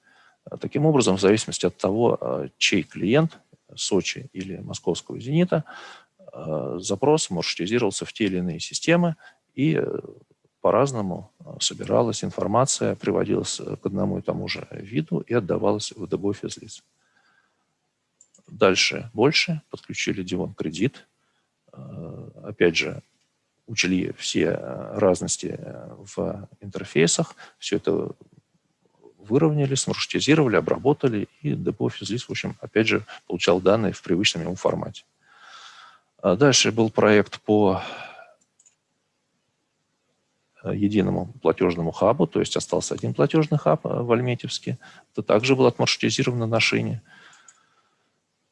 [SPEAKER 3] Таким образом, в зависимости от того, э, чей клиент, Сочи или московского «Зенита», запрос маршрутизировался в те или иные системы, и по-разному собиралась информация, приводилась к одному и тому же виду и отдавалась в DB физлиц. Дальше больше, подключили Дивон кредит. Э, опять же, учли все э, разности э, в интерфейсах, все это выровняли, смаршрутизировали, обработали, и Депо физлиц, в общем, опять же, получал данные в привычном ему формате. А дальше был проект по единому платежному хабу, то есть остался один платежный хаб в Альметьевске. Это также было отмаршрутизировано на шине.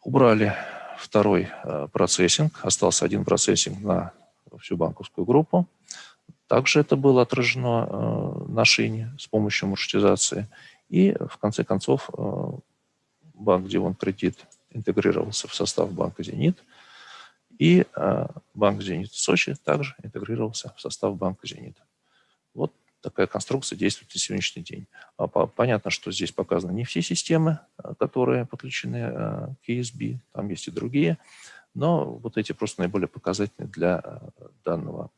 [SPEAKER 3] Убрали второй э, процессинг, остался один процессинг на всю банковскую группу. Также это было отражено э, на шине с помощью маршрутизации. И в конце концов э, банк Дивон Кредит интегрировался в состав банка «Зенит», и банк «Зенит» Сочи также интегрировался в состав банка «Зенит». Такая конструкция действует на сегодняшний день. А понятно, что здесь показаны не все системы, а, которые подключены а, к ESB, там есть и другие, но вот эти просто наиболее показательные для данного,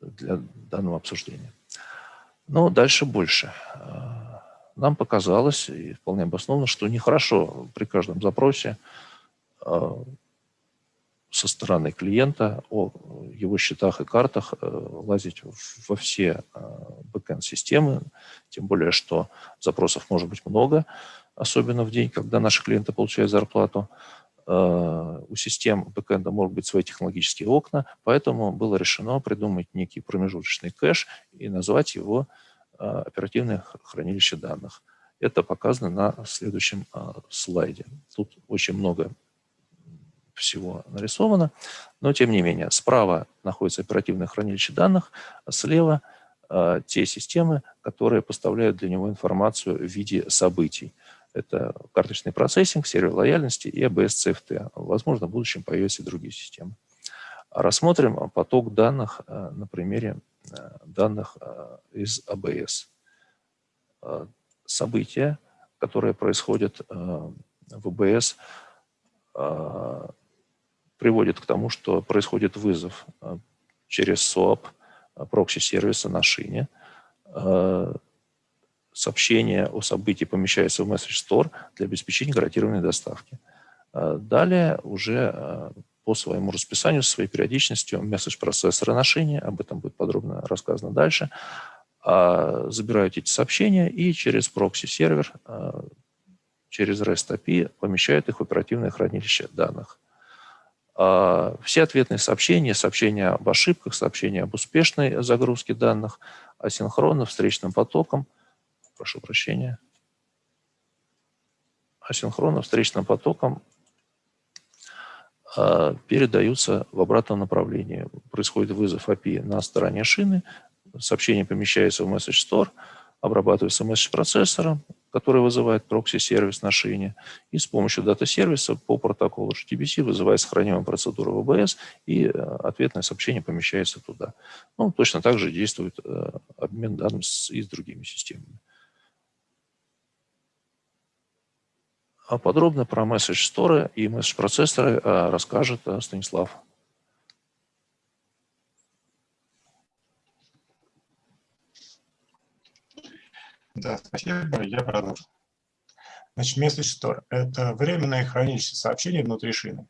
[SPEAKER 3] для данного обсуждения. Но дальше больше. Нам показалось, и вполне обоснованно, что нехорошо при каждом запросе со стороны клиента о его счетах и картах э, лазить во все э, бэкэнд-системы, тем более, что запросов может быть много, особенно в день, когда наши клиенты получают зарплату. Э, у систем бэкэнда могут быть свои технологические окна, поэтому было решено придумать некий промежуточный кэш и назвать его оперативное хранилище данных. Это показано на следующем слайде. Тут очень много всего нарисовано, но тем не менее справа находится оперативное хранилище данных, а слева э, те системы, которые поставляют для него информацию в виде событий. Это карточный процессинг, сервер лояльности и ABS CFT. Возможно, в будущем появятся и другие системы. Рассмотрим поток данных э, на примере э, данных э, из ABS. События, которые происходят в ABS, приводит к тому, что происходит вызов э, через SOAP э, прокси-сервиса на шине. Э, сообщение о событии помещается в Message Store для обеспечения гарантированной доставки. Далее уже по своему расписанию, своей периодичностью Message Processor а на шине, об этом будет подробно рассказано дальше, забирают эти сообщения и через прокси-сервер, через REST API помещают их в оперативное хранилище данных. А, все ответные сообщения, сообщения об ошибках, сообщения об успешной загрузке данных, асинхронно, встречным потоком, прошу прощения, асинхронно, встречным потоком а, передаются в обратном направлении. Происходит вызов API на стороне шины, сообщение помещается в Message Store, обрабатывается месседж процессором, который вызывает прокси-сервис на шине, и с помощью дата-сервиса по протоколу HTTPC вызывает сохраняемую процедуру ВБС, и э, ответное сообщение помещается туда. Ну, точно так же действует э, обмен данными с, и с другими системами. А подробно про месседж сторы и месседж процессоры э, расскажет Станислав.
[SPEAKER 4] Да, спасибо, я продолжу. Значит, message store – это временное хранилище сообщений внутри шины.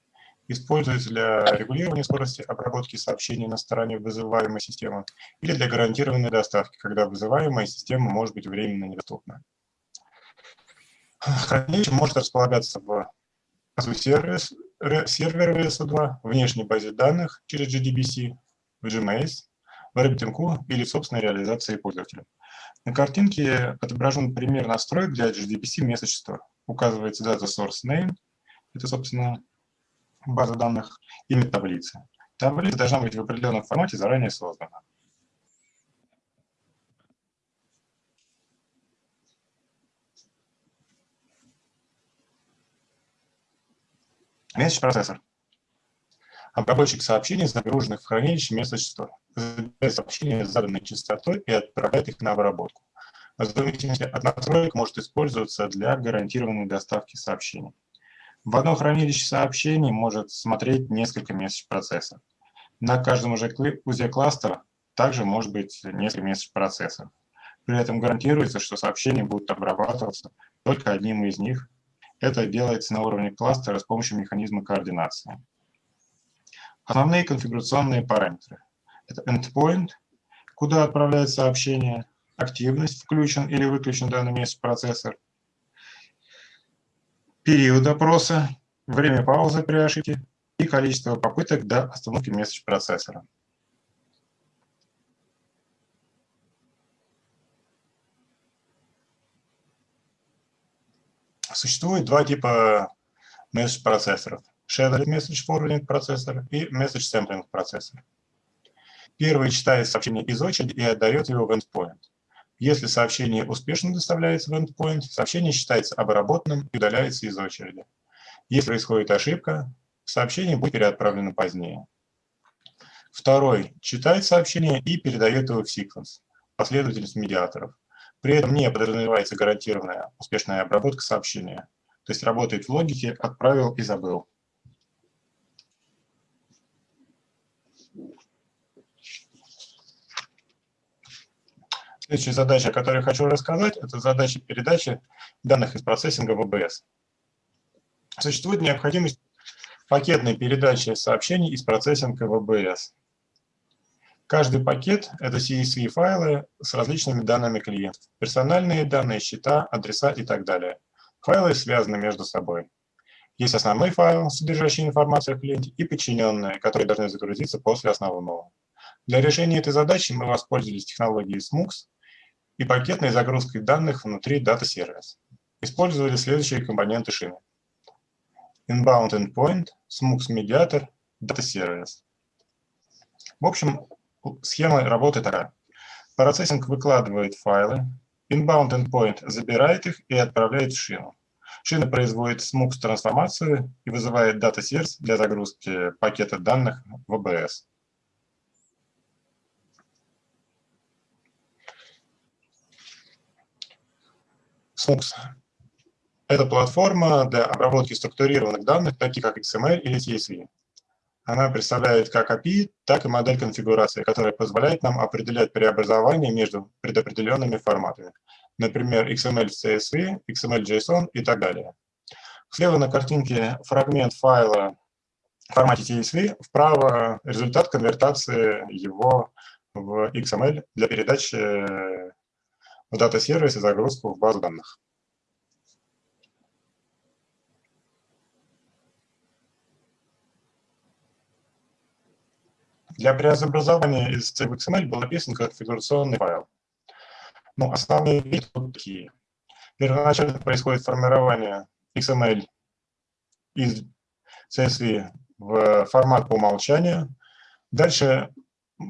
[SPEAKER 4] Используется для регулирования скорости обработки сообщений на стороне вызываемой системы или для гарантированной доставки, когда вызываемая система может быть временно недоступна. Хранилище может располагаться в сервис, сервере VS2, внешней базе данных через JDBC, в GMS, в RabbitMQ или в собственной реализации пользователя. На картинке отображен пример настроек для Message Store. Указывается data source name, это, собственно, база данных, имя таблицы. Таблица должна быть в определенном формате заранее создана. Message процессор. Обработчик сообщений, загруженных в хранилище Message Store. Забирает сообщения с заданной частотой и отправляет их на обработку. В зависимости от настроек может использоваться для гарантированной доставки сообщений. В одном хранилище сообщений может смотреть несколько месседж-процессов. На каждом узле кластера также может быть несколько месседж-процессов. При этом гарантируется, что сообщения будут обрабатываться только одним из них это делается на уровне кластера с помощью механизма координации. Основные конфигурационные параметры. Это endpoint, куда отправляется сообщение, активность, включен или выключен данный месяц процессор, период опроса, время паузы при ошибке и количество попыток до остановки месседж процессора. Существует два типа месседж-процессоров. Shared Message Forwarding процессор и Message Sampling процессор. Первый читает сообщение из очереди и отдает его в endpoint. Если сообщение успешно доставляется в endpoint, сообщение считается обработанным и удаляется из очереди. Если происходит ошибка, сообщение будет переотправлено позднее. Второй читает сообщение и передает его в секвенс, последовательность медиаторов. При этом не подразумевается гарантированная успешная обработка сообщения. То есть работает в логике «отправил и забыл». Следующая задача, о которой хочу рассказать, это задача передачи данных из процессинга в ОБС. Существует необходимость пакетной передачи сообщений из процессинга в ОБС. Каждый пакет – это CSV-файлы с различными данными клиентов. Персональные данные, счета, адреса и так далее. Файлы связаны между собой. Есть основной файл, содержащий информацию о клиенте, и подчиненные, которые должны загрузиться после основного. Для решения этой задачи мы воспользовались технологией SMUX и пакетной загрузкой данных внутри Service. Использовали следующие компоненты шины. Inbound Endpoint, SMUX Mediator, Data Service. В общем, схема работы такая. Процессинг выкладывает файлы, inbound endpoint забирает их и отправляет в шину. Шина производит smux трансформацию и вызывает data source для загрузки пакета данных в ABS. SMUX – это платформа для обработки структурированных данных, таких как XML или CSV. Она представляет как API, так и модель конфигурации, которая позволяет нам определять преобразования между предопределенными форматами. Например, XML в CSV, XML JSON и так далее. Слева на картинке фрагмент файла в формате CSV, вправо результат конвертации его в XML для передачи в дата-сервис загрузку в базу данных. Для преобразования из C XML был написан конфигурационный файл. Ну, основные виды вот такие. Первоначально происходит формирование XML из CSV в формат по умолчанию. Дальше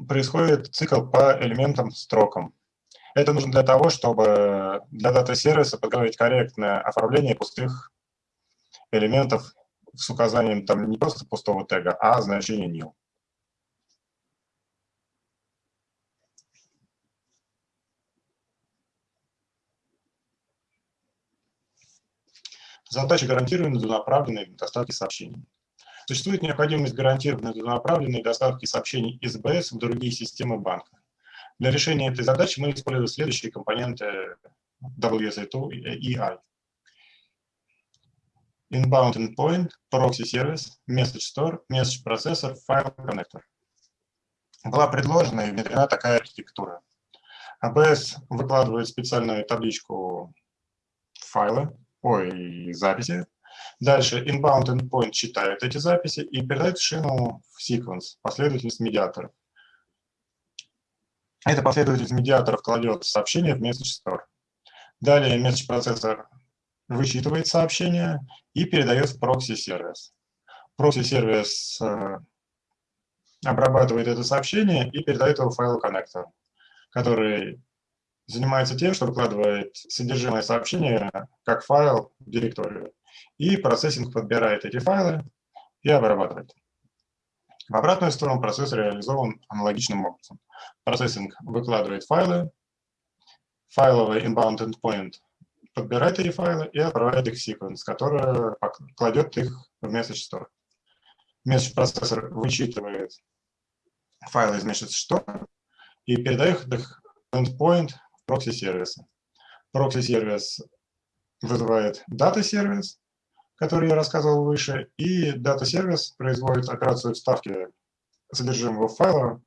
[SPEAKER 4] происходит цикл по элементам строкам. Это нужно для того, чтобы для дата-сервиса подготовить корректное оформление пустых элементов с указанием там не просто пустого тега, а значения new. Задача гарантированной двунаправленной доставки сообщений. Существует необходимость гарантированной двунаправленной доставки сообщений из БС в другие системы банка. Для решения этой задачи мы используем следующие компоненты WSA2 и I. inbound endpoint, proxy сервис, message store, message processor, file connector. Была предложена и внедрена такая архитектура. ABS выкладывает специальную табличку файлы, ой, записи. Дальше inbound endpoint читает эти записи и передает шину в sequence, последовательность медиаторов. Эта последовательность медиаторов кладет сообщение в message store. Далее message процессор вычитывает сообщение и передает в прокси-сервис. Прокси-сервис э, обрабатывает это сообщение и передает его в файлу коннектор, который занимается тем, что выкладывает содержимое сообщения как файл в директорию. И процессинг подбирает эти файлы и обрабатывает. В обратную сторону процесс реализован аналогичным образом. Процессинг выкладывает файлы, файловый inbound endpoint подбирает эти файлы и отправляет их в sequence, который кладет их в message store. Message процессор вычитывает файлы из message store и передает их в endpoint в прокси-сервисы. Прокси-сервис вызывает дата-сервис, который я рассказывал выше, и дата-сервис производит операцию вставки содержимого файла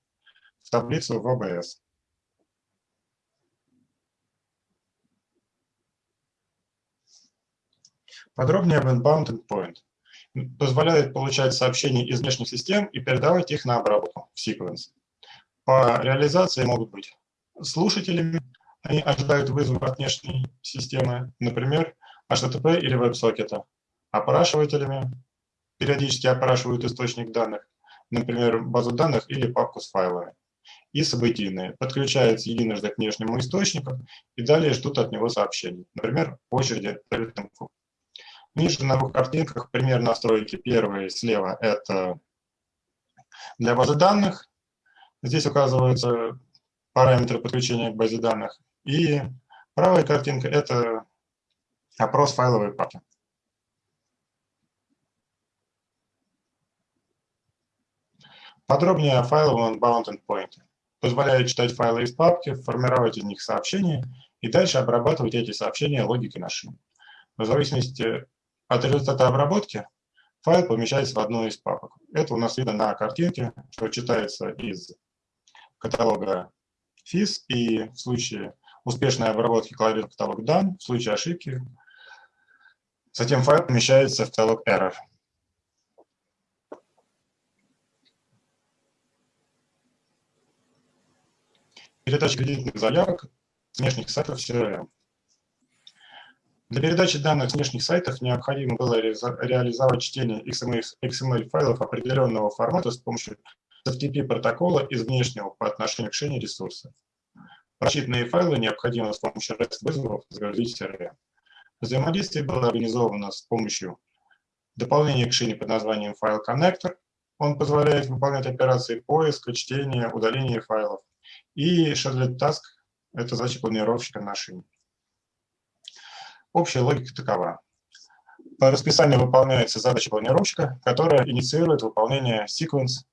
[SPEAKER 4] в таблицу в ABS. Подробнее об Inbound Endpoint. Позволяет получать сообщения из внешних систем и передавать их на обработку в sequence. По реализации могут быть слушателями, они ожидают вызова от внешней системы, например, HTTP или WebSocket, опрашивателями, периодически опрашивают источник данных, например, базу данных или папку с файлами, и событийные, подключаются единожды к внешнему источнику и далее ждут от него сообщений, например, по очереди Ниже на двух картинках пример настройки. Первый слева – это для базы данных. Здесь указываются параметры подключения к базе данных. И правая картинка – это опрос файловой папки. Подробнее о файловом bound endpoint. Позволяет читать файлы из папки, формировать из них сообщения и дальше обрабатывать эти сообщения логикой на шин. В зависимости от результата обработки файл помещается в одну из папок. Это у нас видно на картинке, что читается из каталога FIS, и в случае успешной обработки кладет каталог дан, в случае ошибки затем файл помещается в каталог error. Передача кредитных заявок с внешних сайтов CRM. Для передачи данных с внешних сайтов необходимо было реализовать чтение XML, файлов определенного формата с помощью FTP протокола из внешнего по отношению к шине ресурса. Прочитанные файлы необходимо с помощью REST вызовов загрузить в CRM. Взаимодействие было организовано с помощью дополнения к шине под названием файл Connector. Он позволяет выполнять операции поиска, чтения, удаления файлов. И Shadowlet Task – это задача планировщика на шине. Общая логика такова. По расписанию выполняется задача планировщика, которая инициирует выполнение sequence,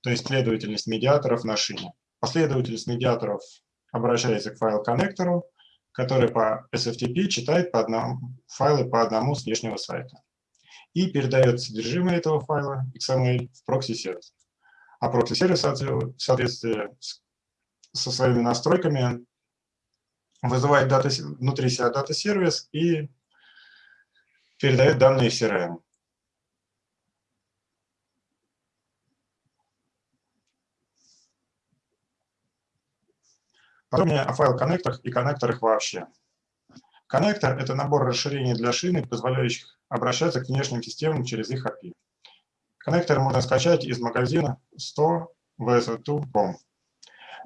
[SPEAKER 4] то есть последовательность медиаторов на шине. Последовательность медиаторов обращается к файл-коннектору, который по SFTP читает по одному, файлы по одному с внешнего сайта и передает содержимое этого файла XML в прокси-сервис. А прокси-сервис в соответствии со своими настройками вызывает дата, внутри себя дата-сервис и передает данные CRM. Подробнее о файл-коннекторах и коннекторах вообще. Коннектор – это набор расширений для шины, позволяющих обращаться к внешним системам через их API. Коннектор можно скачать из магазина 100 vs2.com.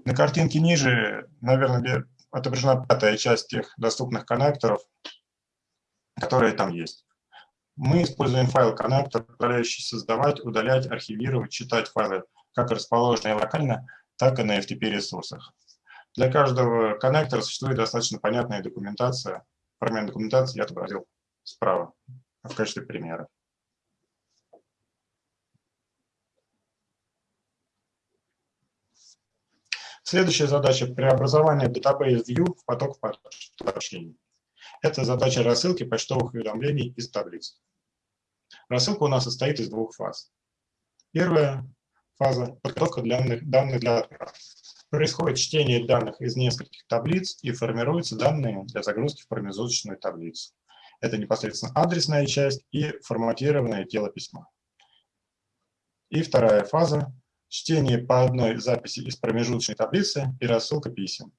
[SPEAKER 4] На картинке ниже, наверное, отображена пятая часть тех доступных коннекторов, которые там есть. Мы используем файл-коннектор, позволяющий создавать, удалять, архивировать, читать файлы как расположенные локально, так и на FTP-ресурсах. Для каждого коннектора существует достаточно понятная документация. Фрагмент документации я отобразил справа в качестве примера. Следующая задача – преобразование Database View в поток сообщений. Это задача рассылки почтовых уведомлений из таблиц. Рассылка у нас состоит из двух фаз. Первая фаза – подготовка данных, данных для отправки. Происходит чтение данных из нескольких таблиц и формируются данные для загрузки в промежуточную таблицу. Это непосредственно адресная часть и форматированное тело письма. И вторая фаза – чтение по одной записи из промежуточной таблицы и рассылка писем.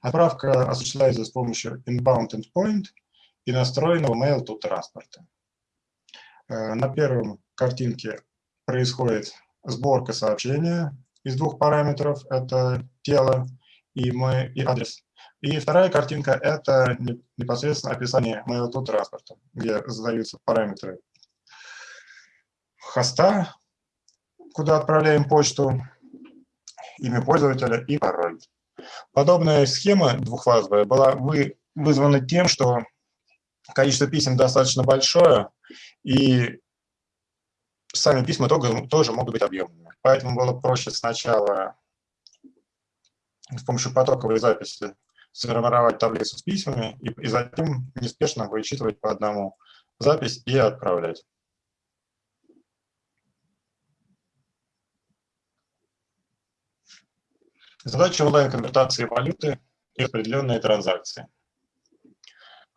[SPEAKER 4] Отправка осуществляется с помощью inbound endpoint и настроенного mail to транспорта. Э, на первом картинке происходит сборка сообщения из двух параметров. Это тело и, мы, и адрес. И вторая картинка – это непосредственно описание mail to транспорта, где задаются параметры хоста, куда отправляем почту, имя пользователя и пароль. Подобная схема двухфазовая была вызвана тем, что количество писем достаточно большое, и сами письма тоже, могут быть объемными. Поэтому было проще сначала с помощью потоковой записи сформировать таблицу с письмами и затем неспешно вычитывать по одному запись и отправлять. Задача онлайн-конвертации валюты и определенные транзакции.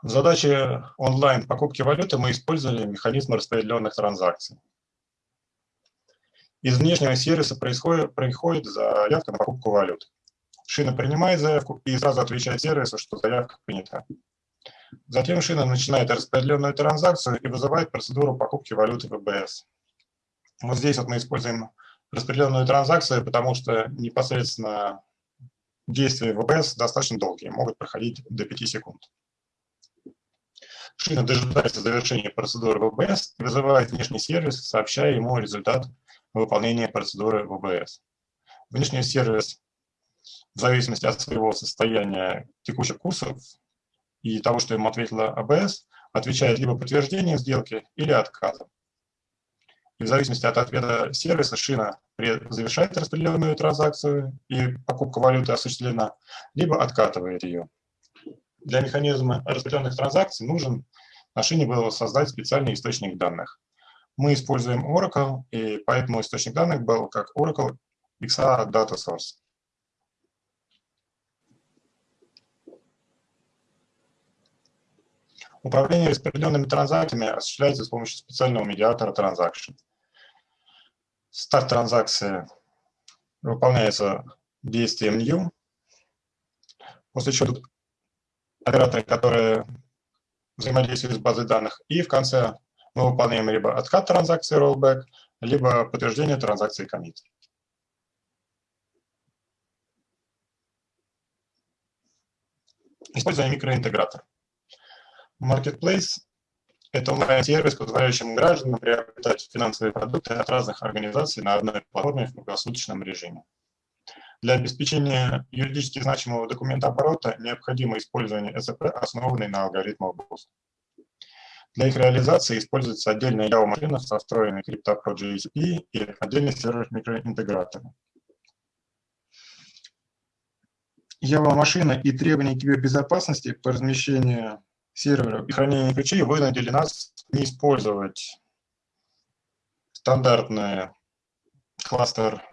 [SPEAKER 4] В задаче онлайн покупки валюты мы использовали механизм распределенных транзакций. Из внешнего сервиса происходит, приходит заявка на покупку валюты. Шина принимает заявку и сразу отвечает сервису, что заявка принята. Затем шина начинает распределенную транзакцию и вызывает процедуру покупки валюты ВБС. Вот здесь вот мы используем распределенную транзакцию, потому что непосредственно действия ВБС достаточно долгие, могут проходить до 5 секунд. Шина дожидается завершения процедуры ВБС и вызывает внешний сервис, сообщая ему результат выполнения процедуры ВБС. Внешний сервис, в зависимости от своего состояния текущих курсов и того, что ему ответила АБС, отвечает либо подтверждением сделки или отказом. И в зависимости от ответа сервиса шина завершает распределенную транзакцию и покупка валюты осуществлена, либо откатывает ее. Для механизма распределенных транзакций нужен на шине было создать специальный источник данных. Мы используем Oracle, и поэтому источник данных был как Oracle XR Data Source. Управление распределенными транзакциями осуществляется с помощью специального медиатора Transaction. Старт транзакции выполняется действием new, после чего тут операторы, которые взаимодействуют с базой данных, и в конце мы выполняем либо откат транзакции rollback, либо подтверждение транзакции commit. Используем микроинтегратор. Marketplace это онлайн-сервис, позволяющий гражданам приобретать финансовые продукты от разных организаций на одной платформе в круглосуточном режиме. Для обеспечения юридически значимого документа оборота необходимо использование СП, основанный на алгоритмах BOSS. Для их реализации используется отдельная Java-машина со встроенной CryptoPro JCP и отдельный сервер микроинтегратора. Java-машина и требования кибербезопасности по размещению серверов и хранения ключей вынудили нас не использовать стандартный кластер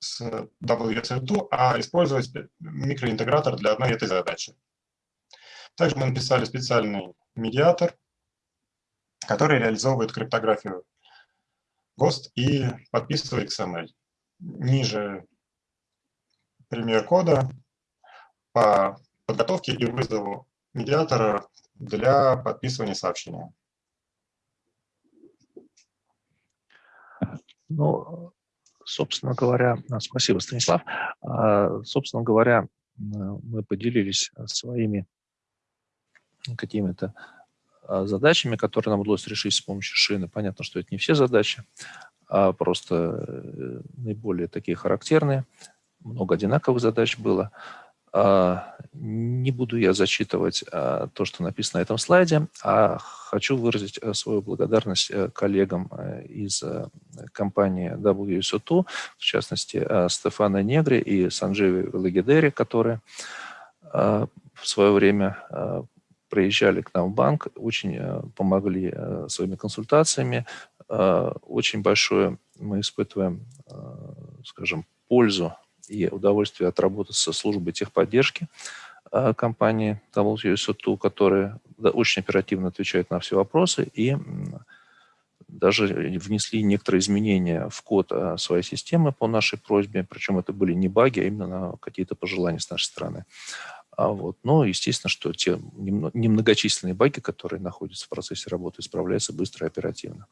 [SPEAKER 4] с WSL2, а использовать микроинтегратор для одной этой задачи. Также мы написали специальный медиатор, который реализовывает криптографию ГОСТ и подписывает XML. Ниже пример кода по подготовке и вызову медиатора для подписывания сообщения.
[SPEAKER 3] Ну, собственно говоря, спасибо, Станислав. А, собственно говоря, мы поделились своими какими-то а, задачами, которые нам удалось решить с помощью шины. Понятно, что это не все задачи, а просто э, наиболее такие характерные. Много одинаковых задач было. Не буду я зачитывать а, то, что написано на этом слайде, а хочу выразить э, свою благодарность э, коллегам э, из компании WSO2, в частности, Стефана Негри и Санджеви Лагидери, которые в свое время приезжали к нам в банк, очень помогли своими консультациями. Очень большое мы испытываем, скажем, пользу и удовольствие от работы со службой техподдержки компании WSO2, которая очень оперативно отвечает на все вопросы и даже внесли некоторые изменения в код а, своей системы по нашей просьбе, причем это были не баги, а именно какие-то пожелания с нашей стороны. А вот. Но, естественно, что те немногочисленные баги, которые находятся в процессе работы, исправляются быстро и оперативно.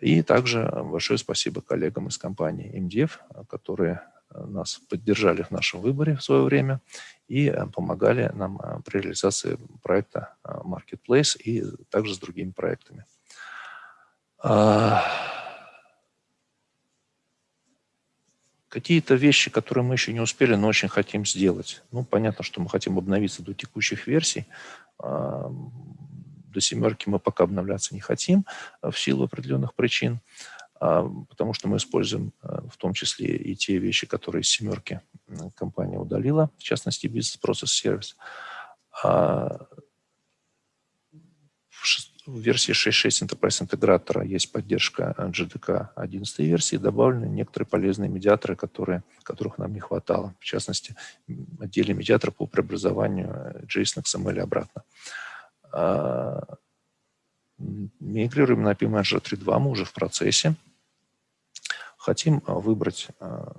[SPEAKER 3] И также большое спасибо коллегам из компании MDF, которые нас поддержали в нашем выборе в свое время и помогали нам при реализации проекта Marketplace и также с другими проектами. А, какие-то вещи, которые мы еще не успели, но очень хотим сделать. Ну, понятно, что мы хотим обновиться до текущих версий. А, до семерки мы пока обновляться не хотим в силу определенных причин, потому что мы используем в том числе и те вещи, которые из семерки компания удалила, в частности, бизнес-процесс сервис. В версии 6.6 Enterprise интегратора есть поддержка GDK 11 версии, добавлены некоторые полезные медиаторы, которые, которых нам не хватало. В частности, отдельный медиатор по преобразованию JSON XML обратно. А, мигрируем на API Manager 3.2, мы уже в процессе. Хотим выбрать а,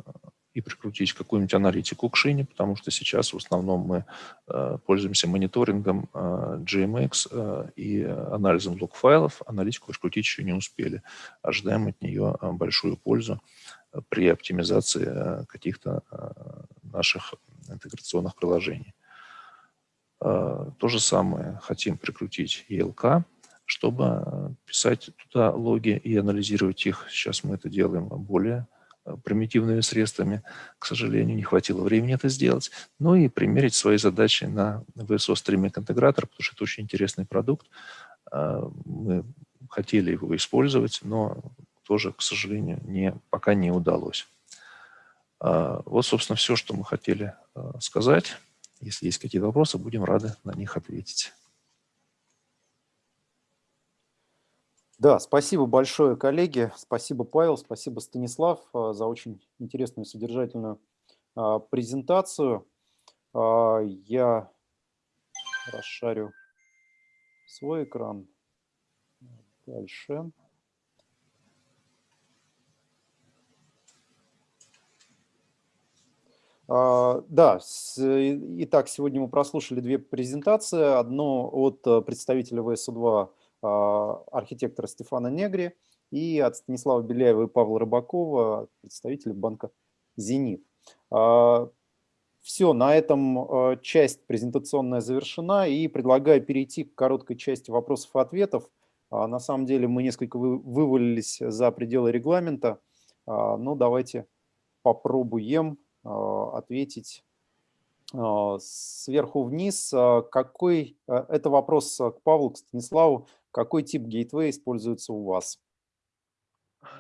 [SPEAKER 3] и прикрутить какую-нибудь аналитику к шине, потому что сейчас в основном мы э, пользуемся мониторингом GMX и анализом лог-файлов. Аналитику раскрутить еще не успели. Ожидаем от нее большую пользу при оптимизации каких-то наших интеграционных приложений. То же самое хотим прикрутить ELK, чтобы писать туда логи и анализировать их. Сейчас мы это делаем более Э, примитивными средствами. К сожалению, не хватило времени это сделать. Ну и примерить свои задачи на VSO Streaming интегратор, потому что это очень интересный продукт. А, мы хотели его использовать, но тоже, к сожалению, не, пока не удалось. Вот, собственно, все, что мы хотели э, сказать. Если есть какие-то вопросы, будем рады на них ответить.
[SPEAKER 1] Да, спасибо большое, коллеги. Спасибо, Павел, спасибо, Станислав, а, за очень интересную содержательную а, презентацию. А, я расшарю свой экран. Дальше. Да, итак, сегодня мы прослушали две презентации. Одну от представителя ВСУ-2 а, архитектора Стефана Негри и от Станислава Беляева и Павла Рыбакова, представителей банка «Зенит». А, Все, на этом а, часть презентационная завершена, и предлагаю перейти к короткой части вопросов и ответов. На самом деле мы несколько вывалились за пределы регламента, но давайте попробуем ответить сверху вниз. Какой, это вопрос к Павлу, к Станиславу, какой тип гейтвей используется у вас?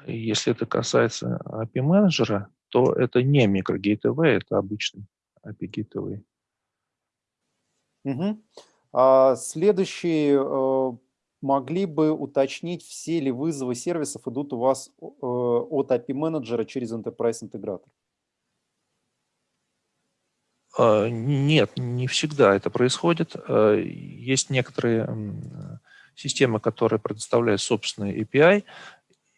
[SPEAKER 3] Если это касается API менеджера, то это не микрогейтвей, это обычный API гейтвей.
[SPEAKER 1] Угу. А следующий, э, могли бы уточнить, все ли вызовы сервисов идут у вас э, от API менеджера через Enterprise интегратор?
[SPEAKER 3] А, нет, не всегда это происходит. А, есть некоторые система, которая предоставляет собственный API,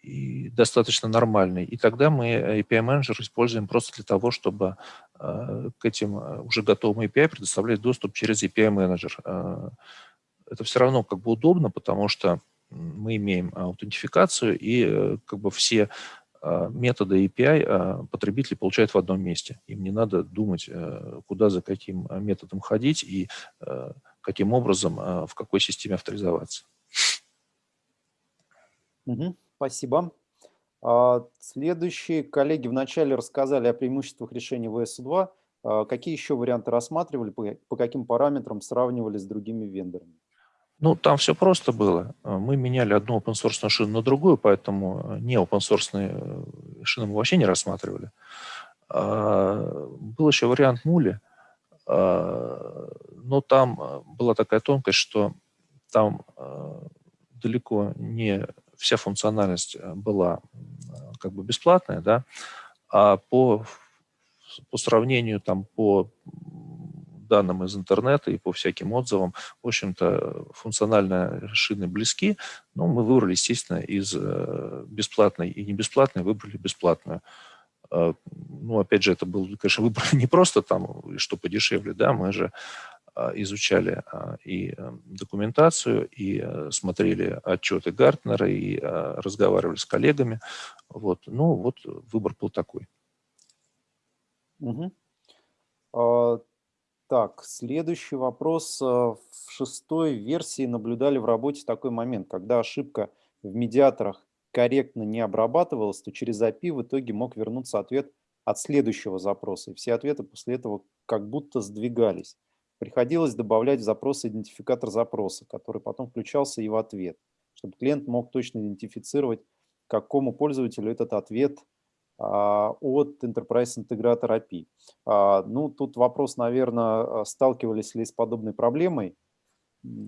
[SPEAKER 3] и достаточно нормальный. И тогда мы API менеджер используем просто для того, чтобы э, к этим э, уже готовым API предоставлять доступ через API менеджер. Э, это все равно как бы удобно, потому что мы имеем аутентификацию, и как бы все методы API потребители получают в одном месте. Им не надо думать, куда за каким методом ходить и каким образом, а, в какой системе авторизоваться.
[SPEAKER 1] Угу, спасибо. А, следующие коллеги вначале рассказали о преимуществах решения VS2. А, какие еще варианты рассматривали, по каким параметрам сравнивали с другими вендорами?
[SPEAKER 3] Ну, там все просто было. Мы меняли одну open source шину на другую, поэтому не open source э, шины мы вообще не рассматривали. Был еще вариант мули. Но там э, была такая тонкость, что там э, далеко не вся функциональность была как бы бесплатная, да, а по, по сравнению там по данным из интернета и по всяким отзывам, в общем-то, функционально шины близки, но мы выбрали, естественно, из бесплатной и не бесплатной, выбрали бесплатную. А, ну, опять же, это был, конечно, выбор не просто там, что подешевле, да, мы же а, изучали а, и документацию, и смотрели отчеты Гартнера, и разговаривали с коллегами. Вот. Ну, вот выбор был такой.
[SPEAKER 1] Угу. А, так, следующий вопрос. В шестой версии наблюдали в работе такой момент, когда ошибка в медиаторах корректно не обрабатывалось, то через API в итоге мог вернуться ответ от следующего запроса. И все ответы после этого как будто сдвигались. Приходилось добавлять в запрос идентификатор запроса, который потом включался и в ответ, чтобы клиент мог точно идентифицировать, какому пользователю этот ответ а, от Enterprise Integrator API. А, ну, тут вопрос, наверное, сталкивались ли с подобной проблемой?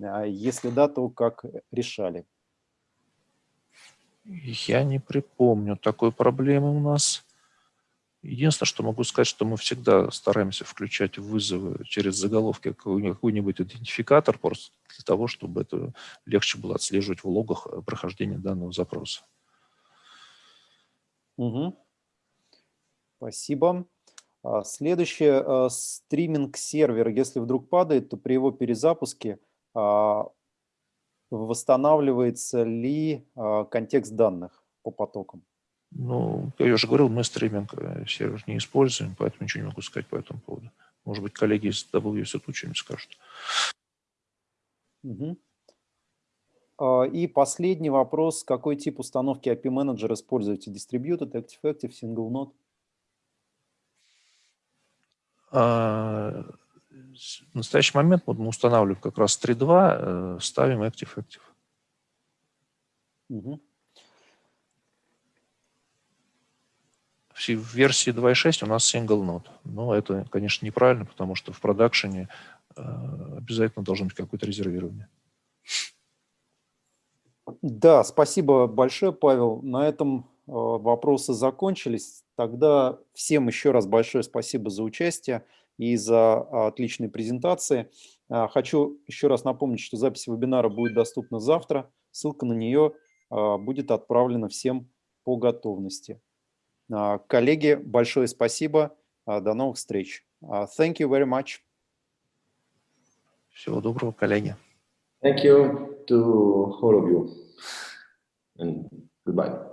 [SPEAKER 1] А если да, то как решали?
[SPEAKER 3] Я не припомню такой проблемы у нас. Единственное, что могу сказать, что мы всегда стараемся включать вызовы через заголовки какой-нибудь идентификатор, просто для того, чтобы это легче было отслеживать в логах э, прохождения данного запроса.
[SPEAKER 1] Угу. Спасибо. А, следующее, э, стриминг-сервер, если вдруг падает, то при его перезапуске а, восстанавливается ли э, контекст данных по потокам?
[SPEAKER 3] Ну, я уже говорил, мы стриминг э, сервер не используем, поэтому ничего не могу сказать по этому поводу. Может быть, коллеги из WSO что-нибудь скажут.
[SPEAKER 1] Угу. И последний вопрос. Какой тип установки API Manager используете? Distributed, Active-Active, Single Node?
[SPEAKER 3] В настоящий момент вот мы устанавливаем как раз 3.2, э, ставим Active-Active. Угу. В версии 2.6 у нас single node. Но это, конечно, неправильно, потому что в продакшене э, обязательно должно быть какое-то резервирование.
[SPEAKER 1] Да, спасибо большое, Павел. На этом э, вопросы закончились. Тогда всем еще раз большое спасибо за участие и за а, отличные презентации. А, хочу еще раз напомнить, что запись вебинара будет доступна завтра. Ссылка на нее а, будет отправлена всем по готовности. Коллеги, большое спасибо. До новых встреч. Thank you very much.
[SPEAKER 3] Всего доброго, коллеги.
[SPEAKER 2] Thank you to all of you. And goodbye.